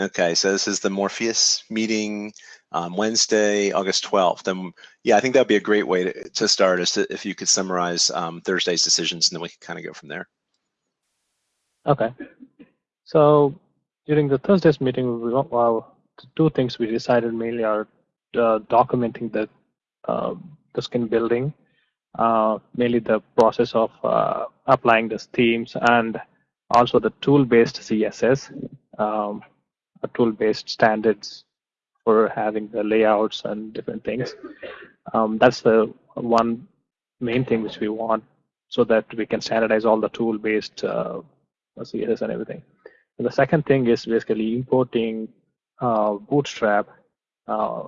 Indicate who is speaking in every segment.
Speaker 1: Okay, so this is the Morpheus meeting um, Wednesday, August 12th. And yeah, I think that'd be a great way to, to start is to, if you could summarize um, Thursday's decisions and then we can kind of go from there.
Speaker 2: Okay. So during the Thursday's meeting, we well, two things we decided mainly are uh, documenting the uh, the skin building, uh, mainly the process of uh, applying the themes and also the tool-based CSS, um, tool-based standards for having the layouts and different things. Um, that's the one main thing which we want so that we can standardize all the tool-based uh, CSS and everything. And the second thing is basically importing uh, Bootstrap uh,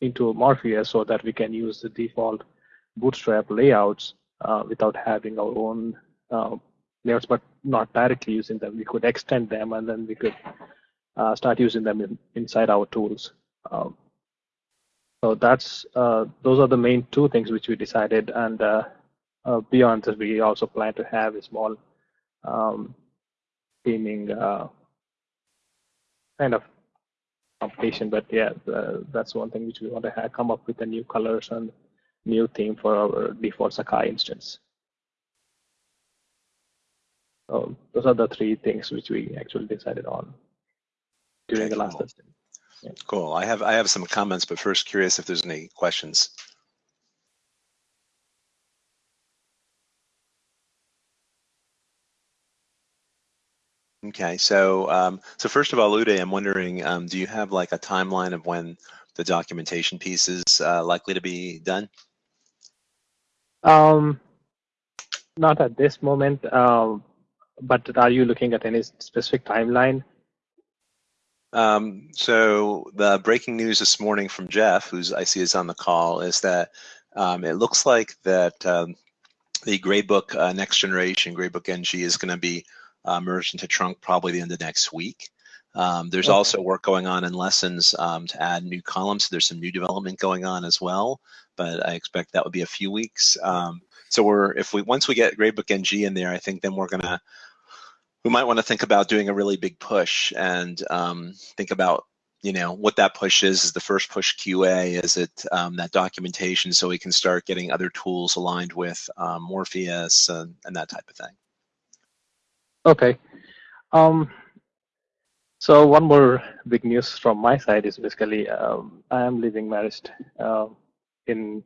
Speaker 2: into Morpheus so that we can use the default Bootstrap layouts uh, without having our own uh, layouts, but not directly using them. We could extend them and then we could uh, start using them in, inside our tools. Um, so that's uh, those are the main two things which we decided, and uh, uh beyond this, we also plan to have a small um, theming uh, kind of competition. But yeah, that's one thing which we want to have, come up with the new colors and new theme for our default Sakai instance. So those are the three things which we actually decided on during okay, the last cool. testing.
Speaker 1: Yeah. Cool. I have I have some comments, but first curious if there's any questions. Okay, so um, so first of all, Uday, I'm wondering, um, do you have like a timeline of when the documentation piece is uh, likely to be done?
Speaker 2: Um, not at this moment, um, but are you looking at any specific timeline?
Speaker 1: Um, so the breaking news this morning from Jeff, who's I see is on the call, is that um, it looks like that um, the Gradebook uh, Next Generation Gradebook NG is going to be uh, merged into Trunk probably the end of next week. Um, there's okay. also work going on in lessons um, to add new columns. So there's some new development going on as well, but I expect that would be a few weeks. Um, so we're if we once we get Gradebook NG in there, I think then we're gonna we might want to think about doing a really big push and um, think about you know what that push is. Is the first push qa is it um, that documentation so we can start getting other tools aligned with um, morpheus and, and, that type of thing?
Speaker 2: Okay. Um, so one more big news from my side is basically um, i am leaving marist uh, in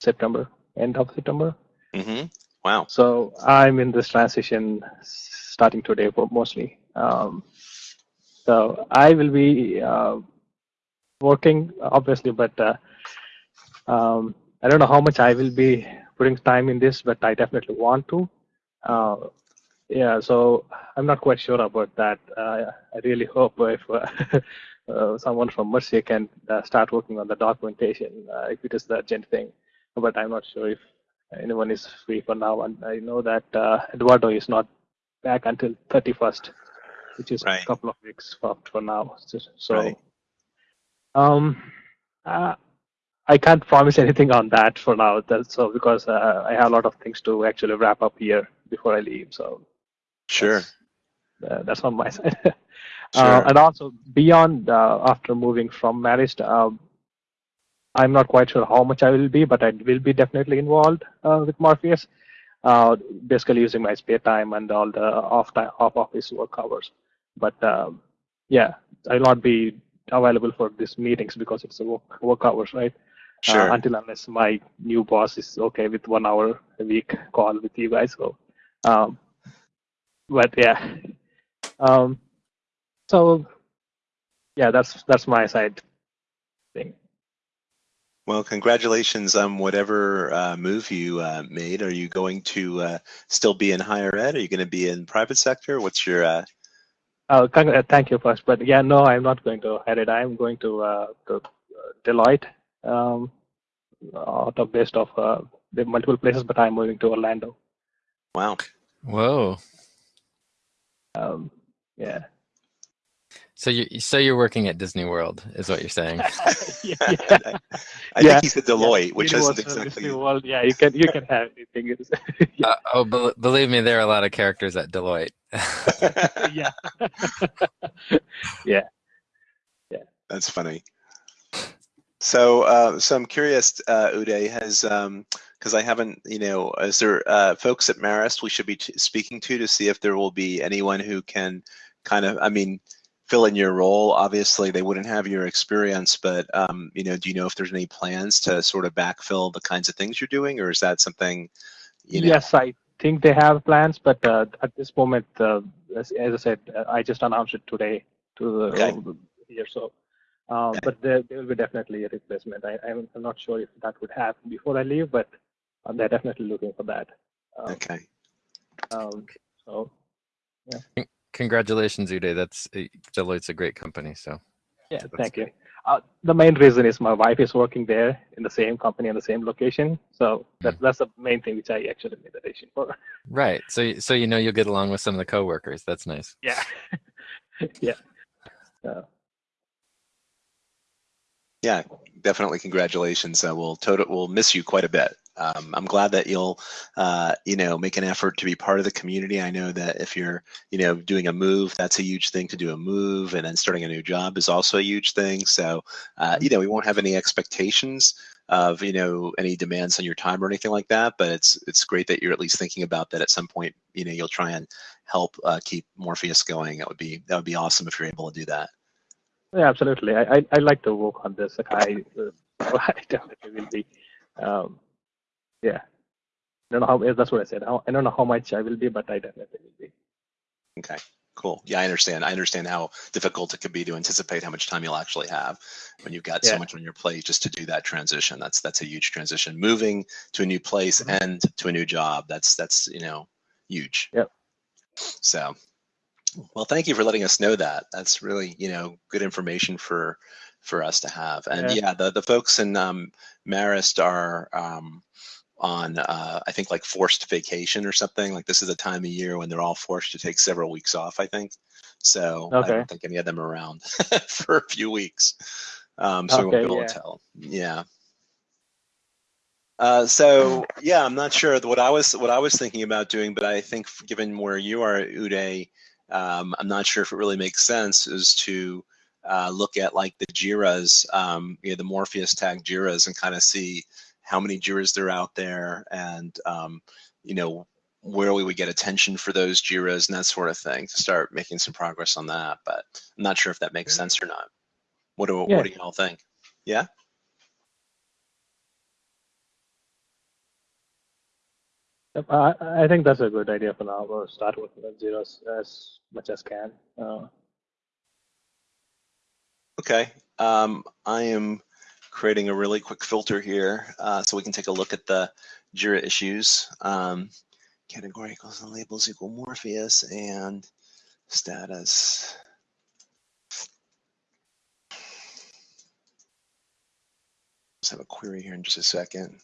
Speaker 2: september end of september.
Speaker 1: Mm -hmm. Wow.
Speaker 2: So I'm in this transition starting today mostly. Um, so I will be uh, working obviously, but uh, um, I don't know how much I will be putting time in this, but I definitely want to. Uh, yeah, so I'm not quite sure about that. Uh, I really hope if uh, uh, someone from Marist can start working on the documentation, if it is the urgent thing. But I'm not sure if anyone is free for now. And I know that uh, Eduardo is not back until 31st, which is right. a couple of weeks for, for now. So, so right. um, uh, I can't promise anything on that for now. That's so because uh, I have a lot of things to actually wrap up here before I leave. So
Speaker 1: sure,
Speaker 2: that's, uh, that's on my side. Uh, sure. and also beyond uh, after moving from Marist, um, I'm not quite sure how much I will be, but I will be definitely involved uh, with Morpheus. Uh, basically using my spare time and all the off time, off office work hours. But um, yeah, I'll not be available for these meetings because it's a work, work hours, right?
Speaker 1: Uh, sure.
Speaker 2: Uh, until unless my new boss is okay with one hour a week call with you guys. So, um, but yeah, um, so yeah, that's that's my side.
Speaker 1: Well, congratulations on whatever uh, move you uh, made. Are you going to uh, still be in higher ed? Are you going to be in private sector? What's your? Uh,
Speaker 2: oh, thank you first, but yeah, no, I'm not going to higher ed. I'm going to, uh, to uh, Deloitte, um, out of based of the multiple places, but I'm moving to Orlando.
Speaker 1: Wow.
Speaker 3: Whoa.
Speaker 2: Um, yeah.
Speaker 3: So you so you're working at Disney World, is what you're saying?
Speaker 1: yeah, I, I yeah. think he's at Deloitte, yeah, which isn't exactly.
Speaker 2: Disney World. Yeah, you can you can have anything.
Speaker 3: yeah. uh, oh, be believe me, there are a lot of characters at Deloitte.
Speaker 2: yeah. yeah. Yeah.
Speaker 1: That's funny. So, uh, so I'm curious, uh, Uday, has because I haven't, you know, is there uh, folks at Marist we should be t- speaking to to see if there will be anyone who can kind of, I mean, fill in your role? Obviously, they wouldn't have your experience, but um, you know, do you know if there's any plans to sort of backfill the kinds of things you're doing, or is that something? You know?
Speaker 2: Yes, I think they have plans, but uh, at this moment, uh, as, as, I said, uh, I just announced it today to the
Speaker 1: Okay.
Speaker 2: here. So, um, but there, there will be definitely a replacement. I, I'm, I'm not sure if that would happen before I leave, but uh, they're definitely looking for that. Um,
Speaker 1: Okay.
Speaker 2: um, so,
Speaker 3: Congratulations, Uday. That's uh, Deloitte's a great company. So
Speaker 2: yeah,
Speaker 3: That's
Speaker 2: thank you. Uh, the main reason is my wife is working there in the same company in the same location. So that, that's the main thing which I actually made the decision for.
Speaker 3: right. So so you know you'll get along with some of the coworkers. That's nice.
Speaker 2: Yeah. yeah. Uh,
Speaker 1: Yeah, definitely. Congratulations. Uh, we'll total, we'll miss you quite a bit. Um, I'm glad that you'll, uh, you know, make an effort to be part of the community. I know that if you're, you know, doing a move, that's a huge thing to do a move, and then starting a new job is also a huge thing. So, uh, you know, we won't have any expectations of, you know, any demands on your time or anything like that. But it's it's great that you're at least thinking about that. At some point, you know, you'll try and help uh, keep Morpheus going. That would be that would be awesome if you're able to do that.
Speaker 2: yeah, absolutely. I, I, I like to work on this. I, uh, I definitely will be. Um, yeah. I don't know how, that's what I said. I don't know how much I will be, but I definitely will be.
Speaker 1: Okay, cool. Yeah, I understand. I understand how difficult it could be to anticipate how much time you'll actually have when you've got so much on your plate just to do that transition. That's that's a huge transition. Moving to a new place
Speaker 2: Mhm.
Speaker 1: and to a new job. That's that's you know huge.
Speaker 2: Yep.
Speaker 1: So, well, thank you for letting us know that. That's really you know good information for for us to have. And
Speaker 2: Yeah.
Speaker 1: yeah, the the folks in um, Marist are. Um, on uh, I think like forced vacation or something. Like this is a time of year when they're all forced to take several weeks off. I think so. I don't think any of them are around for a few weeks, um, so we won't be able
Speaker 2: yeah.
Speaker 1: to tell. Yeah. Uh, so yeah, I'm not sure what I was what I was thinking about doing, but I think given where you are, Uday, um, I'm not sure if it really makes sense is to uh, look at like the Jiras, um, you know, the Morpheus tag Jiras, and kind of see how many Jiras there are out there, and um, you know where we would get attention for those Jiras and that sort of thing to start making some progress on that. But I'm not sure if that makes sense or not. What do
Speaker 2: Yeah.
Speaker 1: what do y'all think? Yeah.
Speaker 2: Yep, I, I think that's a good idea for now. We'll start with Jiras as much as can. Uh,
Speaker 1: Okay, um, I am creating a really quick filter here uh, so we can take a look at the JIRA issues. Um, category equals and labels equal Morpheus and status. Let's have a query here in just a second.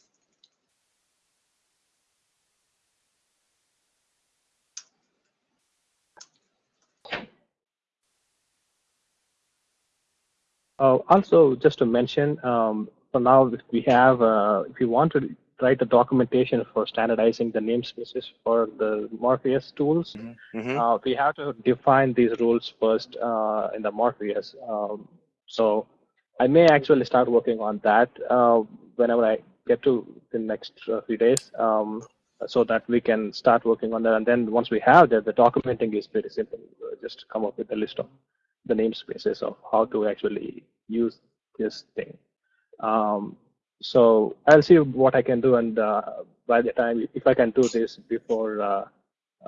Speaker 2: Also, just to mention, um, for now, we have, uh, if you want to write the documentation for standardizing the namespaces for the Morpheus tools,
Speaker 1: Mhm.
Speaker 2: uh, we have to define these rules first uh, in the Morpheus. Um, so I may actually start working on that uh, whenever I get to the next uh, few days, um, so that we can start working on that. And then once we have that, the documenting is pretty simple. Uh, Just come up with a list of the namespaces of how to actually use this thing. Um, so I'll see what I can do, and uh, by the time, if I can do this before uh,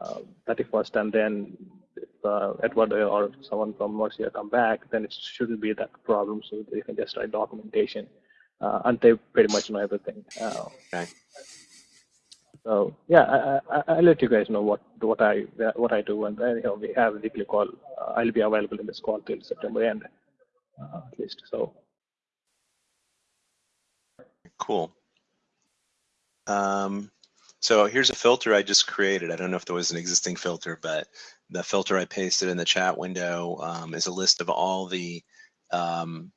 Speaker 2: uh, 31st, and then if uh, Edward or someone from Marist come back, then it shouldn't be that problem. So they can just write documentation, uh, and they pretty much know everything. Uh,
Speaker 1: Okay.
Speaker 2: So yeah, I, I, I'll let you guys know what what I what I do, and then you know, we have a weekly call. Uh, I'll be available in this call till September end, uh, at least. So
Speaker 1: Cool. Um, so here's a filter I just created. I don't know if there was an existing filter, but the filter I pasted in the chat window um, is a list of all the um,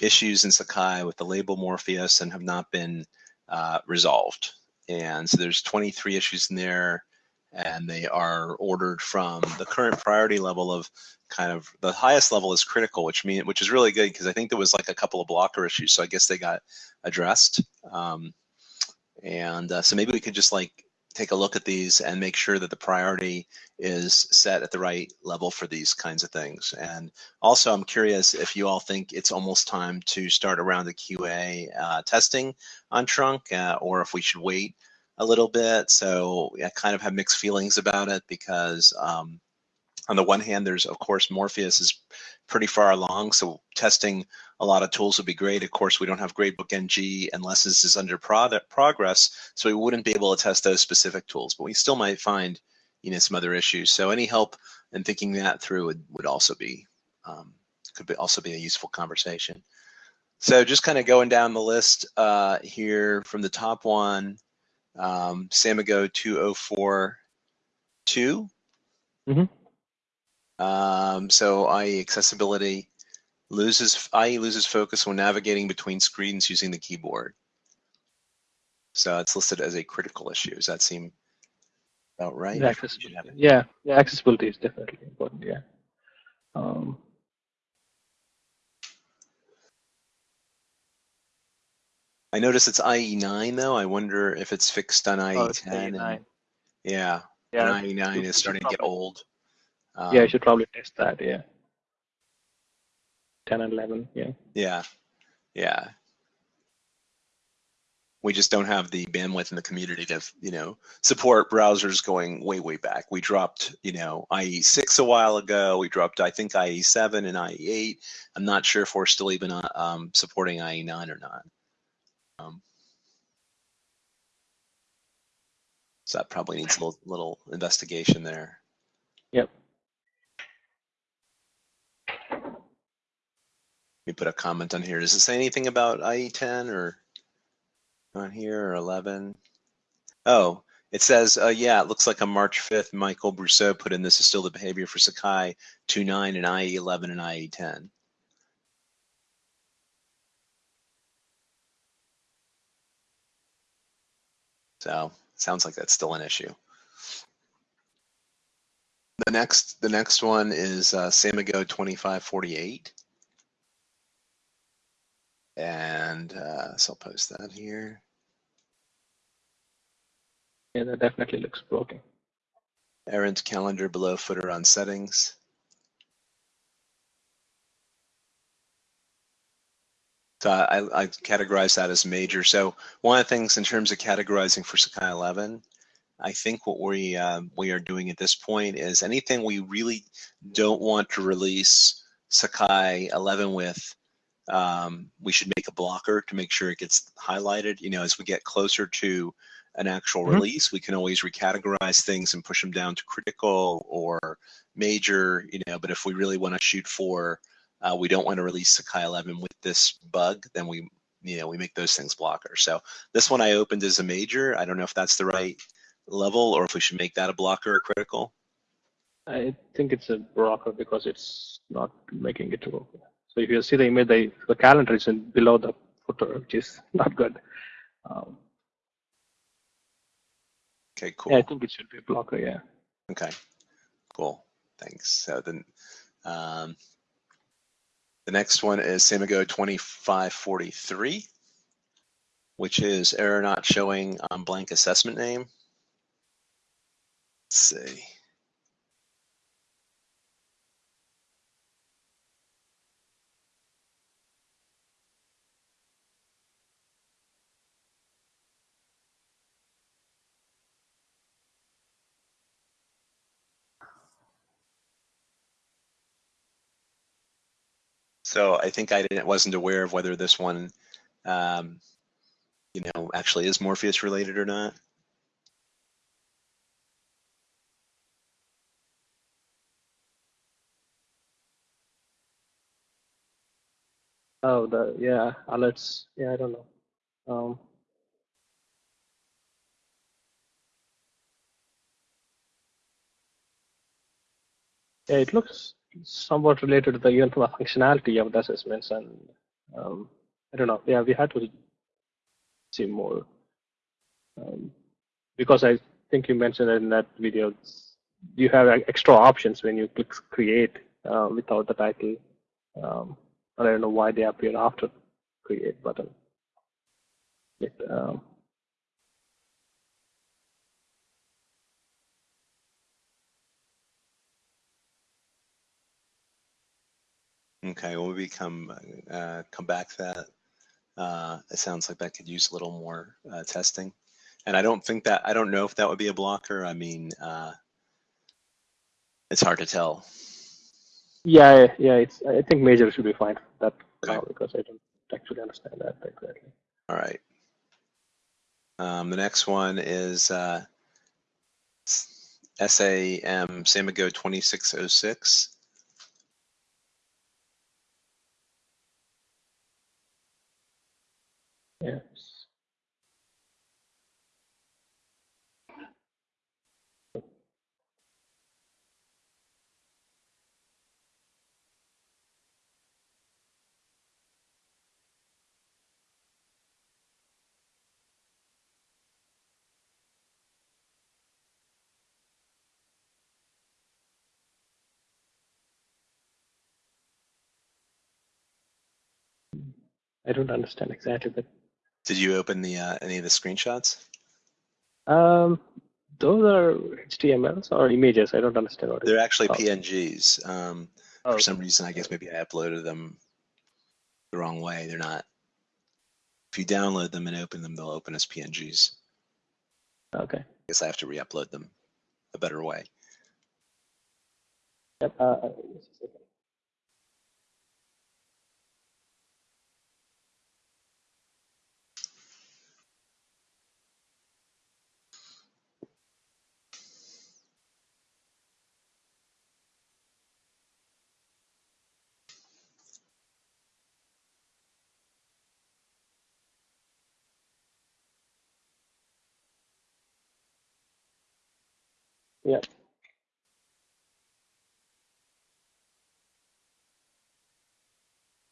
Speaker 1: issues in Sakai with the label Morpheus and have not been uh, resolved. And so there's 23 issues in there, and they are ordered from the current priority level of kind of the highest level is critical, which mean which is really good because I think there was like a couple of blocker issues, so I guess they got addressed. Um, and uh, so maybe we could just like take a look at these and make sure that the priority is set at the right level for these kinds of things. And also, I'm curious if you all think it's almost time to start around the QA uh, testing on Trunk, uh, or if we should wait a little bit. So I kind of have mixed feelings about it because um, on the one hand, there's of course Morpheus is pretty far along, so testing a lot of tools would be great. Of course, we don't have Gradebook NG unless this is under product progress, so we wouldn't be able to test those specific tools, but we still might find you know some other issues. So any help in thinking that through would, would also be um, could be also be a useful conversation. So just kind of going down the list uh, here from the top one, um, Samigo 2042.
Speaker 2: Mm-hmm.
Speaker 1: Um, so IE accessibility loses IE loses focus when navigating between screens using the keyboard. So it's listed as a critical issue. Does that seem about right?
Speaker 2: Yeah, accessibility. Yeah, yeah, accessibility is definitely important. Yeah. Um,
Speaker 1: I notice it's IE9 though. I wonder if it's fixed on IE10.
Speaker 2: oh,
Speaker 1: and, yeah,
Speaker 2: Yeah,
Speaker 1: and IE9 is starting to get old.
Speaker 2: yeah, you
Speaker 1: Um,
Speaker 2: should probably test that. Yeah. 10 and 11. Yeah.
Speaker 1: Yeah, yeah. We just don't have the bandwidth in the community to, you know, support browsers going way, way back. We dropped, you know, IE6 a while ago. We dropped, I think, IE7 and IE8. I'm not sure if we're still even uh, um, supporting IE9 or not. Um, so that probably needs a little, little investigation there.
Speaker 2: Yep.
Speaker 1: Me put a comment on here. Does it say anything about IE10 or on here or 11? Oh, it says, uh, yeah, it looks like on March 5th, Michael Brousseau put in this is still the behavior for Sakai 2.9 and IE11 and IE10. So sounds like that's still an issue. The next, the next one is uh, Samigo 2548. And uh, so I'll post that here.
Speaker 2: Yeah, that definitely looks broken.
Speaker 1: Errant calendar below footer on settings. So I, I categorize that as major. So one of the things in terms of categorizing for Sakai 11, I think what we um, we are doing at this point is anything we really don't want to release Sakai 11 with, um, we should make a blocker to make sure it gets highlighted. You know, as we get closer to an actual
Speaker 2: Mhm.
Speaker 1: release, we can always recategorize things and push them down to critical or major. You know, but if we really want to shoot for, uh, we don't want to release Sakai 11 with this bug, then we you know we make those things blockers. So this one I opened as a major. I don't know if that's the right level or if we should make that a blocker or critical.
Speaker 2: I think it's a blocker because it's not making it to work. So if you see the image, the, the calendar is in below the footer, which is not good. Um,
Speaker 1: Okay, cool.
Speaker 2: yeah, I think it should be a blocker. Yeah.
Speaker 1: Okay, cool. Thanks. So then, um, the next one is Samigo 2543, which is error not showing on blank assessment name. Let's see. So I think I didn't wasn't aware of whether this one, um, you know, actually is Morpheus related or not.
Speaker 2: Oh, the yeah alerts. Yeah, I don't know. Um, yeah, it looks somewhat related to the even from functionality of the assessments, and um, I don't know. Yeah, we had to see more um, because I think you mentioned in that video. You have extra options when you click create uh, without the title. Um, I don't know why they appear after create button. It, um,
Speaker 1: Okay, well, we come uh, come back to that. Uh, it sounds like that could use a little more uh, testing, and I don't think that I don't know if that would be a blocker. I mean, uh, it's hard to tell.
Speaker 2: yeah, yeah. It's I think major should be fine. That
Speaker 1: Okay.
Speaker 2: because I don't actually understand that exactly.
Speaker 1: All right. Um, the next one is uh, SAM Samigo 2606.
Speaker 2: Yes. I don't understand exactly, but
Speaker 1: Did you open the uh, any of the screenshots?
Speaker 2: um, those are HTMLs or images. I don't understand what. it
Speaker 1: They're actually. PNGs. Um,
Speaker 2: Oh,
Speaker 1: for some reason, I guess maybe I uploaded them the wrong way. They're not. If you download them and open them, they'll open as PNGs.
Speaker 2: okay.
Speaker 1: I guess I have to re-upload them a better way.
Speaker 2: Yep. Uh, Yeah.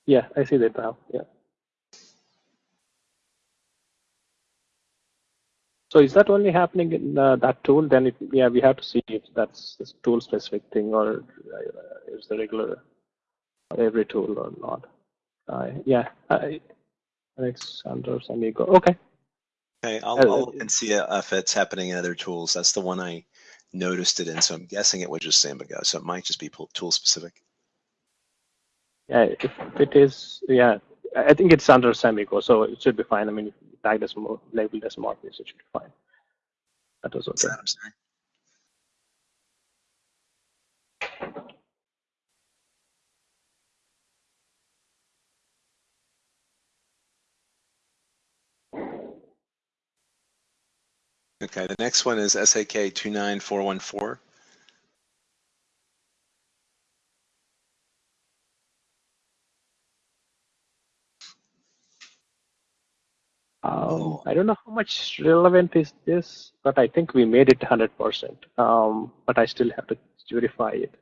Speaker 2: Yeah, I see that now. Yeah. So is that only happening in uh, that tool? Then it, yeah, we have to see if that's a tool specific thing or uh, is the regular every tool or not. Uh, yeah, I, Alexander Amigo. Okay.
Speaker 1: Okay, I'll,
Speaker 2: Uh,
Speaker 1: I'll look and see if it's happening in other tools. That's the one I noticed it in, so I'm guessing it was just Samigo. So it might just be tool specific.
Speaker 2: Yeah, if it is, yeah, I think it's under Samigo, so it should be fine. I mean, if tagged as more, labeled as Morpheus, it should be fine. That was okay.
Speaker 1: that? I'm sorry. Okay, the next one is SAK 29414.
Speaker 2: Um,
Speaker 1: Oh.
Speaker 2: I don't know how much relevant is this, but I think we made it 100%. Um, but I still have to verify it.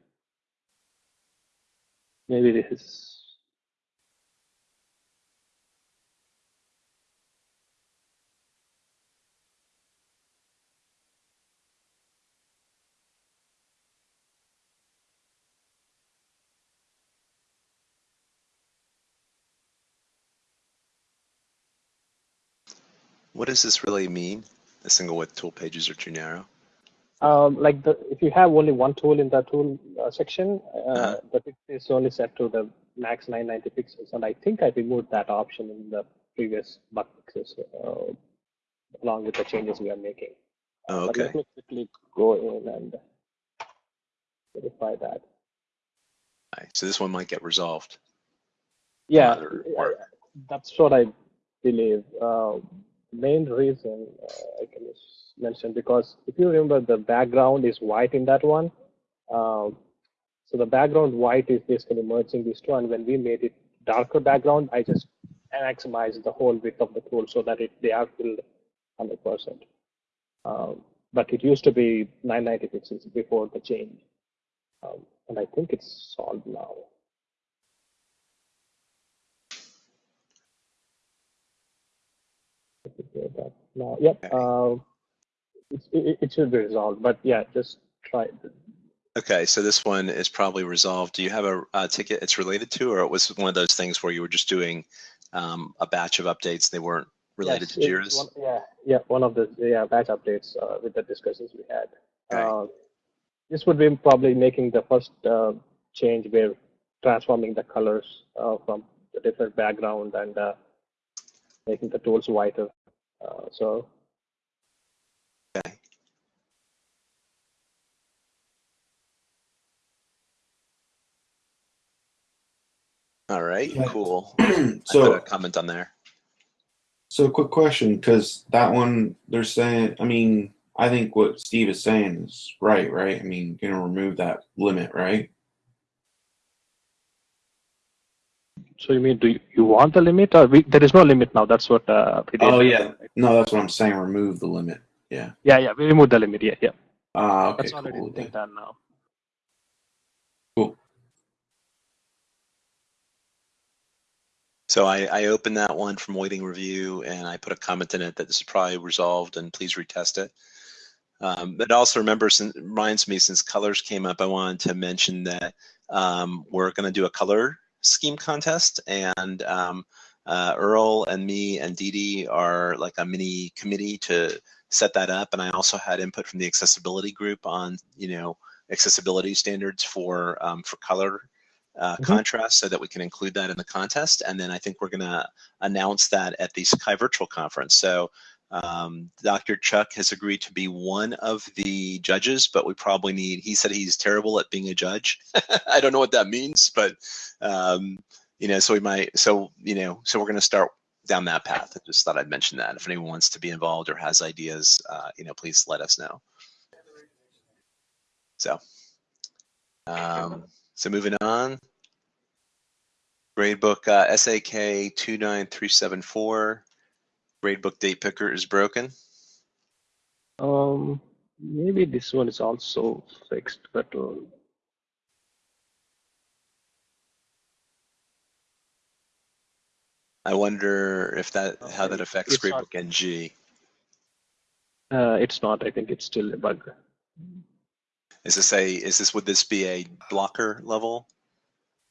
Speaker 2: Maybe this is.
Speaker 1: What does this really mean? The single width tool pages are too narrow.
Speaker 2: Um, like the, if you have only one tool in the tool uh, section, uh,
Speaker 1: Uh-huh.
Speaker 2: the pixel is only set to the max 990 pixels, and I think I removed that option in the previous bug fixes, uh, along with the changes we are making.
Speaker 1: Oh, okay.
Speaker 2: let me quickly go in and verify that.
Speaker 1: Alright, So this one might get resolved.
Speaker 2: Yeah, yeah, that's what I believe. Uh, main reason uh, I can mention because if you remember, the background is white in that one. Um, so the background white is basically merging these two, and when we made it darker background, I just maximized the whole width of the tool so that it they are filled 100%. Um, but it used to be 990 pixels before the change, um, and I think it's solved now. Me go back Now, yep.
Speaker 1: Okay.
Speaker 2: Uh, It, it, should be resolved, but yeah, just try. it.
Speaker 1: Okay, so this one is probably resolved. Do you have a, a ticket it's related to, or it was one of those things where you were just doing um, a batch of updates? They weren't related
Speaker 2: Yes,
Speaker 1: to Jira's.
Speaker 2: one- Yeah, yeah, one of the yeah batch updates uh, with the discussions we had.
Speaker 1: Okay.
Speaker 2: Uh, this would be probably making the first uh, change where transforming the colors uh, from the different background and uh, making the tools whiter. Uh, so
Speaker 1: Okay. All right,
Speaker 4: Yeah.
Speaker 1: cool. I put a
Speaker 4: so,
Speaker 1: comment on there.
Speaker 4: so quick question, because that one they're saying. I mean, I think what Steve is saying is right, right? I mean, you're gonna remove that limit, right?
Speaker 2: So you mean do you, you want the limit or we, there is no limit now? That's what uh, we did.
Speaker 4: Oh yeah, no, that's what I'm saying. Remove the limit. Yeah.
Speaker 2: yeah, yeah. We removed the limit. Yeah, yeah.
Speaker 4: Ah, okay,
Speaker 2: That's already
Speaker 4: cool.
Speaker 2: been done now.
Speaker 4: Cool.
Speaker 1: So I, I opened that one from waiting review and I put a comment in it that this is probably resolved and please retest it. Um, but also remember, since, reminds me since colors came up, I wanted to mention that um, we're going to do a color scheme contest and um, uh, Earl and me and Dee Dee are like a mini committee to set that up. And I also had input from the accessibility group on, you know, accessibility standards for um, for color uh,
Speaker 2: Mhm.
Speaker 1: contrast so that we can include that in the contest. And then I think we're going to announce that at the Sakai Virtual Conference. So um, Dr. Chuck has agreed to be one of the judges, but we probably need, he said he's terrible at being a judge. I don't know what that means, but, um, you know, so we might, so, you know, so we're going to start down that path. I just thought I'd mention that. If anyone wants to be involved or has ideas, uh, you know, please let us know. So, um, so moving on. Gradebook uh, SAK 29374. Gradebook date picker is broken.
Speaker 2: Um, maybe this one is also fixed, but uh,
Speaker 1: I wonder if that how that affects
Speaker 2: It's not-
Speaker 1: Gradebook NG.
Speaker 2: uh, it's not. I think it's still a bug.
Speaker 1: Is this a is this would this be a blocker level?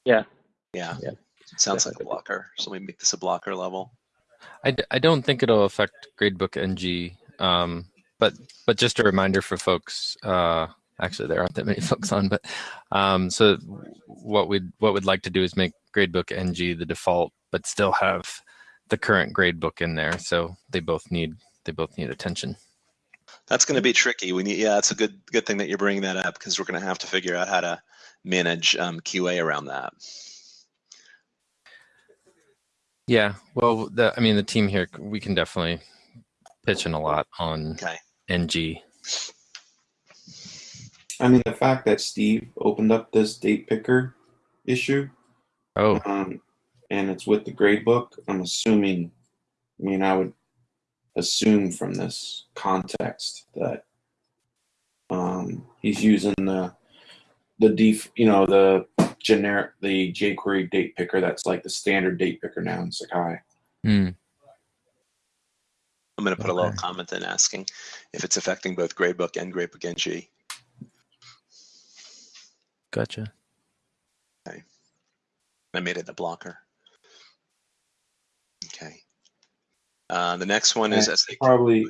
Speaker 2: Yeah.
Speaker 1: Yeah.
Speaker 2: Yeah.
Speaker 1: Sounds like a blocker. So we make this a blocker level.
Speaker 3: I, d- I don't think it'll affect Gradebook NG, um, but but just a reminder for folks. Uh, actually, there aren't that many folks on, but um, so what we'd what we'd like to do is make Gradebook NG the default, but still have the current gradebook in there. So they both need they both need attention.
Speaker 1: That's going to be tricky. We need yeah, it's a good good thing that you're bringing that up because we're going to have to figure out how to manage um, QA around that.
Speaker 3: Yeah, well, the, I mean, the team here, we can definitely pitch in a lot on
Speaker 1: Okay.
Speaker 3: NG.
Speaker 4: I mean, the fact that Steve opened up this date picker issue,
Speaker 3: Oh,
Speaker 4: um, and it's with the grade book, I'm assuming. I mean, I would assume from this context that um, he's using the the def, you know, the generic, the jQuery date picker. That's like the standard date picker now in Sakai.
Speaker 3: hmm.
Speaker 1: I'm going to put a little comment in asking if it's affecting both Gradebook and Gradebook NG.
Speaker 3: gotcha. Okay.
Speaker 1: I made it a blocker. Okay. Uh, the next one is
Speaker 4: Yeah,
Speaker 1: SAK.
Speaker 4: Probably,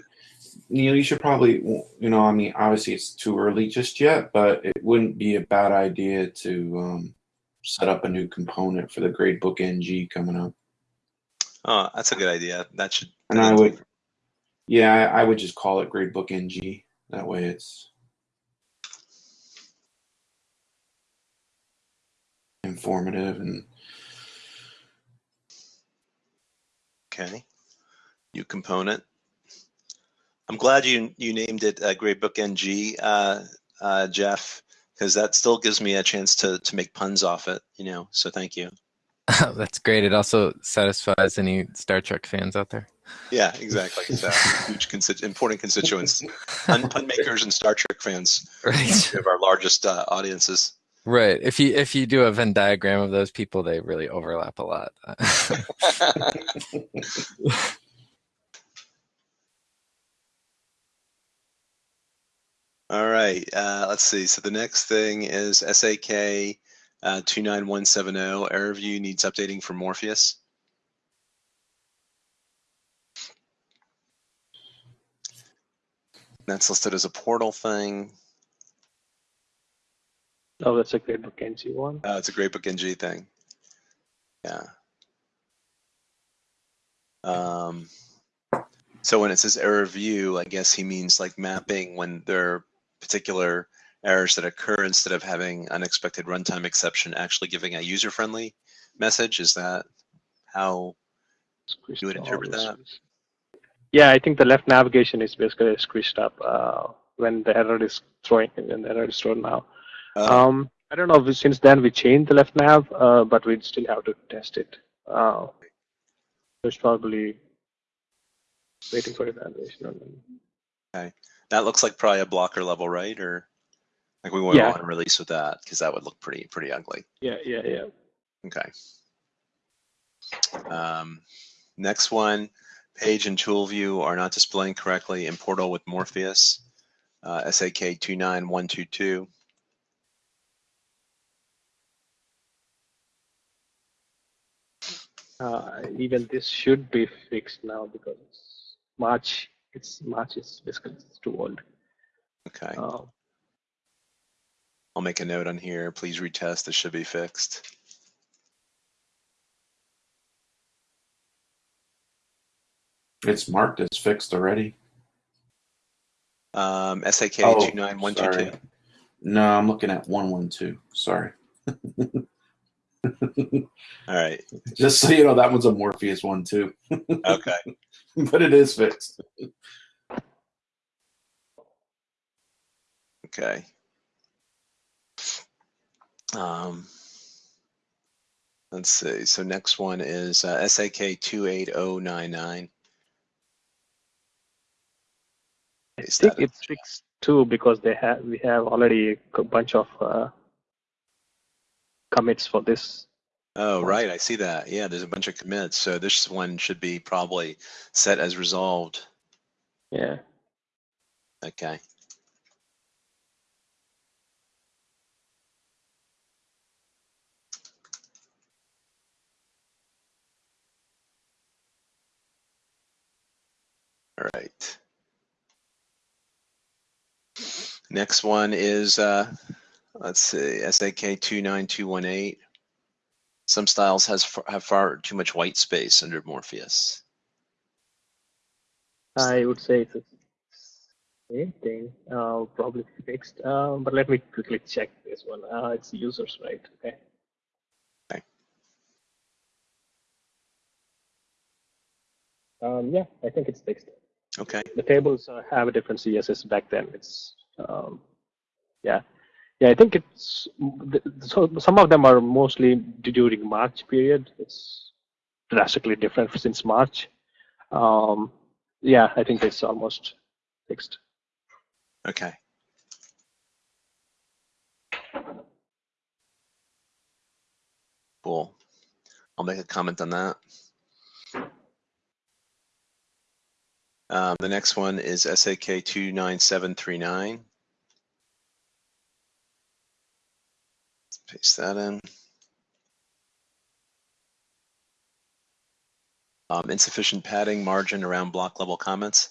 Speaker 4: Neil, you should probably, you know, I mean, obviously it's too early just yet, but it wouldn't be a bad idea to um, set up a new component for the gradebook NG coming up.
Speaker 1: Oh, that's a good idea. That should.
Speaker 4: And I would, yeah, I, I would just call it gradebook NG. That way it's informative and
Speaker 1: Okay. New component. I'm glad you you named it uh, Gradebook NG, uh, uh, Jeff, because that still gives me a chance to to make puns off it. You know, so thank you.
Speaker 3: That's great. It also satisfies any Star Trek fans out there.
Speaker 1: Yeah, exactly. So huge consti- important constituents, pun, pun makers and Star Trek fans
Speaker 3: Right.
Speaker 1: of our largest uh, audiences.
Speaker 3: Right. If you if you do a Venn diagram of those people, they really overlap a lot.
Speaker 1: All right, uh, let's see. So the next thing is SAK uh, 29170. Error view needs updating for Morpheus. That's listed as a portal thing.
Speaker 2: Oh, that's a Gradebook NG one.
Speaker 1: Uh, it's a Gradebook NG thing. Yeah. Um, so when it says error view, I guess he means like mapping when there are particular errors that occur instead of having unexpected runtime exception, actually giving a user-friendly message. Is that how you would interpret that?
Speaker 2: Yeah, I think the left navigation is basically squished up uh, when the error is throwing when the error is thrown now.
Speaker 1: Uh,
Speaker 2: Um, I don't know if since then we changed the left nav, uh, but we still have to test it. Uh, there's probably waiting for evaluation. on them.
Speaker 1: That looks like probably a blocker level, right? Or like we wouldn't
Speaker 2: Yeah.
Speaker 1: want to release with that because that would look pretty pretty ugly.
Speaker 2: Yeah, yeah, yeah.
Speaker 1: Okay. Um, next one, page and tool view are not displaying correctly in portal with Morpheus, uh, SAK 29122.
Speaker 2: Uh, even this should be fixed now because it's March. It's March is basically it's too old.
Speaker 1: Okay,
Speaker 2: Uh,
Speaker 1: I'll make a note on here. Please retest. This should be fixed.
Speaker 4: It's marked as fixed already.
Speaker 1: Um, SAK
Speaker 4: Oh,
Speaker 1: 29122.
Speaker 4: No, I'm looking at 112. Sorry.
Speaker 1: All right.
Speaker 4: Just so you know, that one's a Morpheus one too,
Speaker 1: Okay.
Speaker 4: but it is fixed.
Speaker 1: Okay. Um, let's see. So next one is uh, SAK 28099.
Speaker 2: I think it's fixed too because they have we have already a bunch of uh, commits for this.
Speaker 1: Oh, right. I see that. Yeah, there's a bunch of commits. So this one should be probably set as resolved.
Speaker 2: Yeah.
Speaker 1: Okay. All right. Next one is, uh, let's see, SAK 29218. Some styles has have far too much white space under Morpheus.
Speaker 2: I would say it's the same thing, uh, probably fixed. Uh, but let me quickly check this one. Uh, it's users, right? Okay.
Speaker 1: Okay.
Speaker 2: Um, yeah, I think it's fixed.
Speaker 1: Okay.
Speaker 2: The tables uh, have a different CSS back then. It's um, yeah, yeah. I think it's so. Some of them are mostly during March period. It's drastically different since March. Um, yeah, I think it's almost fixed.
Speaker 1: Okay. Cool. I'll make a comment on that. Um, the next one is SAK 29739. Paste that in. Um, insufficient padding margin around block level comments.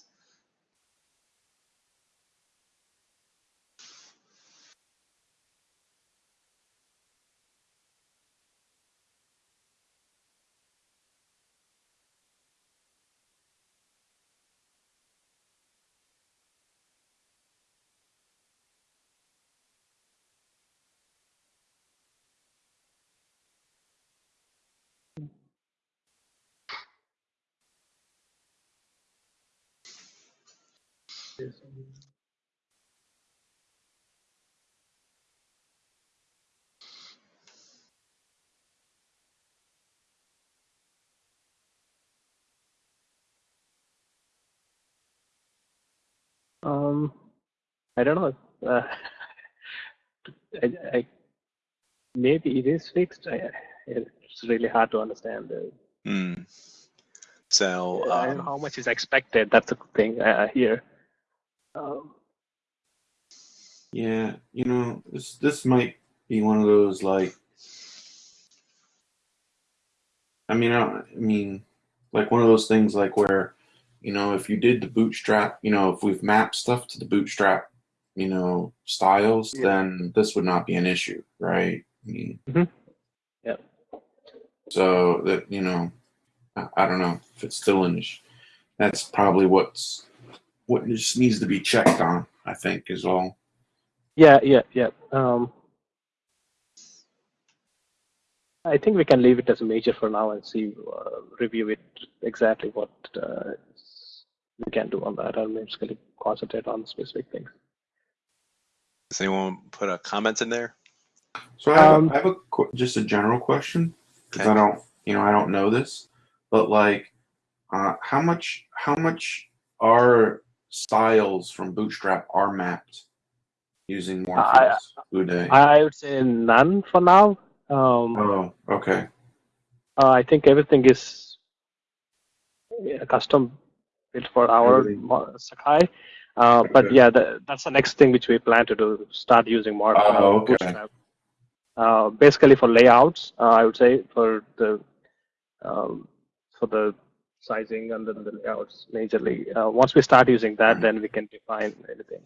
Speaker 2: I don't know. Uh, I, I, maybe it is fixed. I, it's really hard to understand.
Speaker 1: Hmm. So,
Speaker 2: I don't know
Speaker 1: um,
Speaker 2: how much is expected. That's the thing uh, here. Um,
Speaker 4: Yeah, you know, this this might be one of those like. I mean, I, I mean, like one of those things like where, you know, if you did the bootstrap, you know, if we've mapped stuff to the bootstrap, you know, styles,
Speaker 2: Yeah.
Speaker 4: then this would not be an issue, right? I mean,
Speaker 2: Mhm. Yeah.
Speaker 4: So that you know, I, I don't know if it's still an issue. That's probably what's what just needs to be checked on. I think is all.
Speaker 2: Yeah, yeah, yeah. Um, I think we can leave it as a major for now and see, uh, review it exactly what uh, we can do on that, and basically concentrate on specific things.
Speaker 1: Does anyone put a comment in there?
Speaker 4: So I have,
Speaker 2: Um,
Speaker 4: a, I have a qu- just a general question because
Speaker 1: Okay.
Speaker 4: I don't you know I don't know this, but like, uh, how much how much are styles from Bootstrap are mapped using Morpheus Uday?
Speaker 2: I would say none for now. Um,
Speaker 4: oh, okay.
Speaker 2: uh, I think everything is yeah, custom built for our
Speaker 4: Everything.
Speaker 2: Mo- Sakai. Uh, but
Speaker 4: Okay.
Speaker 2: yeah, the, that's the next thing which we plan to do. Start using more. uh,
Speaker 4: okay.
Speaker 2: Bootstrap. Uh, basically for layouts, uh, I would say for the um, for the sizing and then the layouts majorly. Uh, once we start using that, then we can define anything.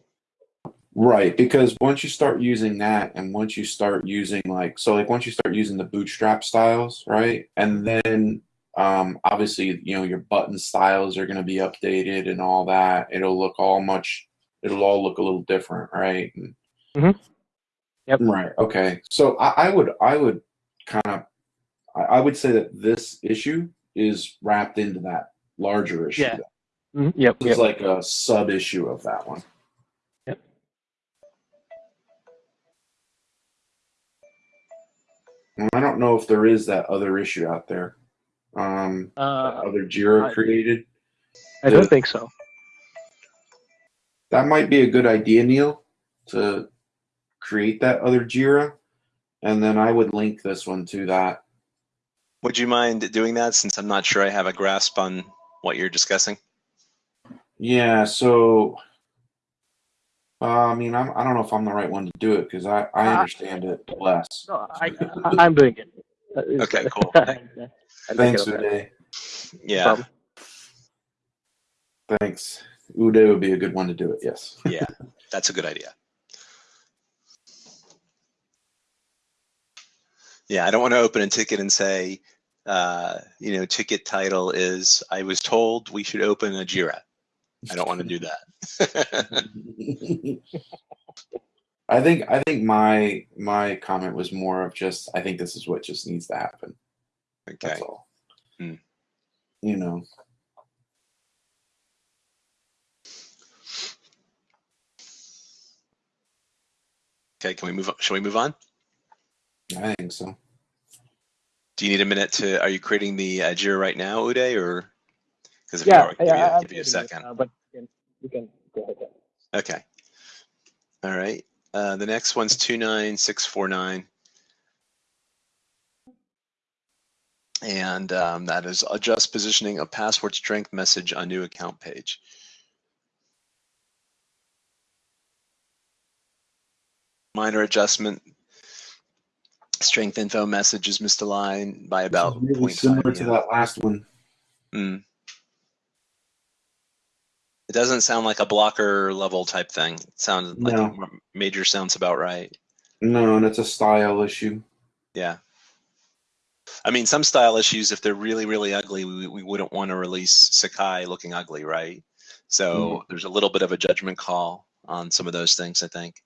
Speaker 4: Right, because once you start using that, and once you start using like so, like once you start using the bootstrap styles, right, and then um, obviously you know your button styles are going to be updated and all that. It'll look all much. It'll all look a little different, right? And-
Speaker 2: Mhm. Yep.
Speaker 4: Right. Okay. So I, I would I would kind of I, I would say that this issue is wrapped into that larger issue.
Speaker 2: Yeah. Mhm, Yep.
Speaker 4: It's
Speaker 2: Yep.
Speaker 4: like a sub issue of that one.
Speaker 2: Yep.
Speaker 4: Well, I don't know if there is that other issue out there. Um,
Speaker 2: Uh,
Speaker 4: other Jira
Speaker 2: I-
Speaker 4: created.
Speaker 2: I don't think so.
Speaker 4: That might be a good idea, Neil, to create that other Jira, and then I would link this one to that.
Speaker 1: Would you mind doing that since I'm not sure I have a grasp on what you're discussing?
Speaker 4: Yeah. So, uh, I mean, I'm, I don't know if I'm the right one to do it because I, I understand it less.
Speaker 2: No, I, I, I'm doing it. It's-
Speaker 1: Okay, cool.
Speaker 2: I'll
Speaker 4: Thanks,
Speaker 2: care.
Speaker 4: Uday.
Speaker 1: Yeah,
Speaker 2: problem.
Speaker 4: Thanks. Uday would be a good one to do it. Yes.
Speaker 1: yeah, that's a good idea. Yeah, I don't want to open a ticket and say, uh, you know, ticket title is I was told we should open a Jira. I don't want to do that.
Speaker 4: I think I think my my comment was more of just I think this is what just needs to happen.
Speaker 1: okay.
Speaker 4: That's all.
Speaker 1: Hmm.
Speaker 4: You know.
Speaker 1: Okay, can we move on? Shall we move on?
Speaker 4: I think so.
Speaker 1: Do you need a minute to, are you creating the uh, Jira right now, Uday, or? Because if
Speaker 2: Yeah,
Speaker 1: you are, give,
Speaker 2: yeah,
Speaker 1: you, a-
Speaker 2: I'm
Speaker 1: give you a
Speaker 2: doing it,
Speaker 1: second.
Speaker 2: uh, but you can, you can go ahead.
Speaker 1: Okay. All right. Uh, the next one's 29649. And um, that is adjust positioning of password strength message on new account page. Minor adjustment. Strength info message is misaligned by about
Speaker 4: really similar to that last one.
Speaker 1: Hmm. It doesn't sound like a blocker level type thing. It sounds like
Speaker 4: No.
Speaker 1: m- major sounds about right.
Speaker 4: No, and it's a style issue.
Speaker 1: Yeah. I mean, some style issues, if they're really, really ugly, we, we wouldn't want to release Sakai looking ugly, right? So there's a little bit of a judgment call on some of those things, I think.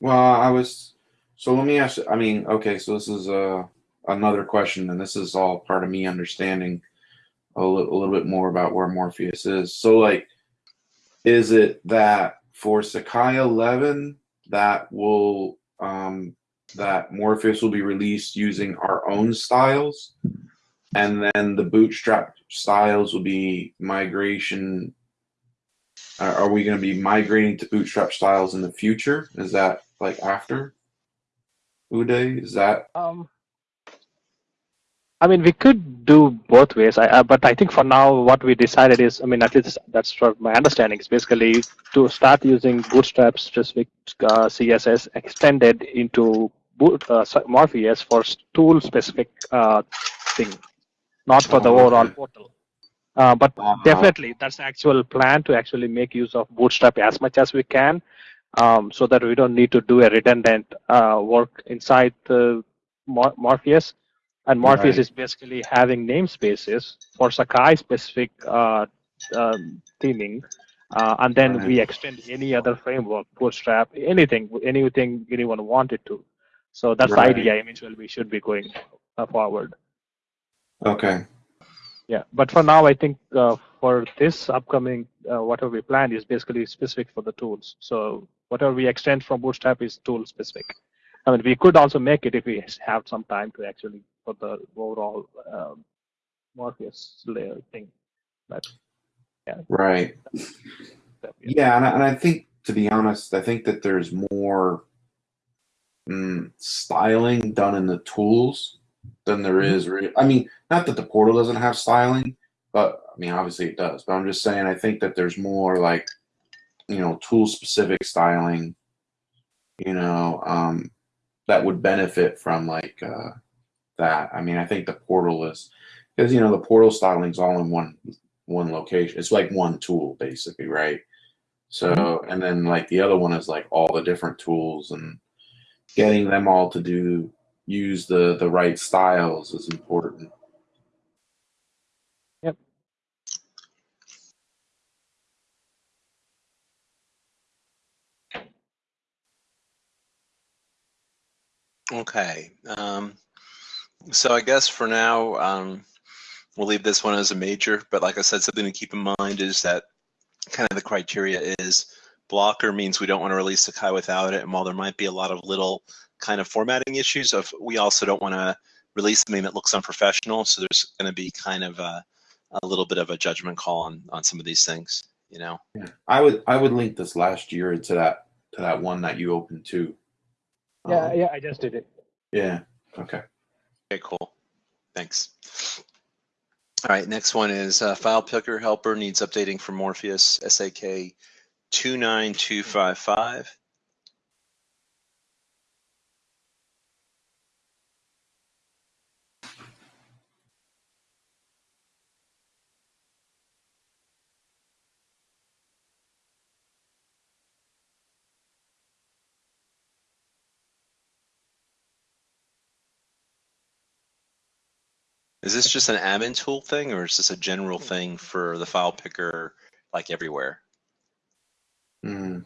Speaker 4: Well, I was. So let me ask. I mean, okay. So this is uh, another question, and this is all part of me understanding a li- a little bit more about where Morpheus is. So, like, is it that for Sakai 11 that will um, that Morpheus will be released using our own styles, and then the Bootstrap styles will be migration. Uh, are we going to be migrating to Bootstrap styles in the future? Is that like after Uday? Is that
Speaker 2: Um, I mean, we could do both ways. I, uh, but I think for now, what we decided is, I mean, at least that's for my understanding, is basically to start using Bootstrap specific uh, CSS extended into boot, uh, Morpheus for tool specific uh, thing, not for the
Speaker 4: Oh,
Speaker 2: overall portal. Uh, but
Speaker 4: Uh-huh.
Speaker 2: definitely, that's the actual plan to actually make use of Bootstrap as much as we can, um, so that we don't need to do a redundant uh, work inside the Mor- Morpheus. And Morpheus
Speaker 4: Right.
Speaker 2: is basically having namespaces for Sakai specific uh, um, theming, uh, and then we extend any other framework, Bootstrap, anything, anything anyone wanted to. So that's
Speaker 4: Right.
Speaker 2: the idea. Eventually, we should be going uh, forward.
Speaker 4: Okay.
Speaker 2: Yeah, but for now, I think uh, for this upcoming, uh, whatever we plan is basically specific for the tools. So whatever we extend from Bootstrap is tool specific. I mean, we could also make it if we have some time to actually for the overall um, Morpheus layer thing. But
Speaker 4: yeah,
Speaker 2: Right.
Speaker 4: Yeah, and I, and I think, to be honest, I think that there's more mm, styling done in the tools than there
Speaker 2: Mhm.
Speaker 4: is. Re- I mean, not that the portal doesn't have styling, but I mean, obviously it does. But I'm just saying, I think that there's more like, you know, tool specific styling, you know, um, that would benefit from like uh, that. I mean, I think the portal is because you know the portal styling is all in one one location. It's like one tool basically, right? So, and then like the other one is like all the different tools and getting them all to do use the the right styles is important.
Speaker 1: Okay. Um, so I guess for now, um, we'll leave this one as a major. But like I said, something to keep in mind is that kind of the criteria is blocker means we don't want to release Sakai without it. And while there might be a lot of little kind of formatting issues, of we also don't want to release something that looks unprofessional. So there's going to be kind of a, a little bit of a judgment call on on some of these things. You know.
Speaker 4: Yeah. I would I would link this last year to that to that one that you opened too.
Speaker 2: Yeah,
Speaker 4: Um,
Speaker 2: yeah, I just did it.
Speaker 4: yeah. Okay.
Speaker 1: Okay, cool. Thanks. All right, next one is uh, file picker helper needs updating for Morpheus SAK 29255. Is this just an admin tool thing or is this a general thing for the file picker like everywhere?
Speaker 4: Mm.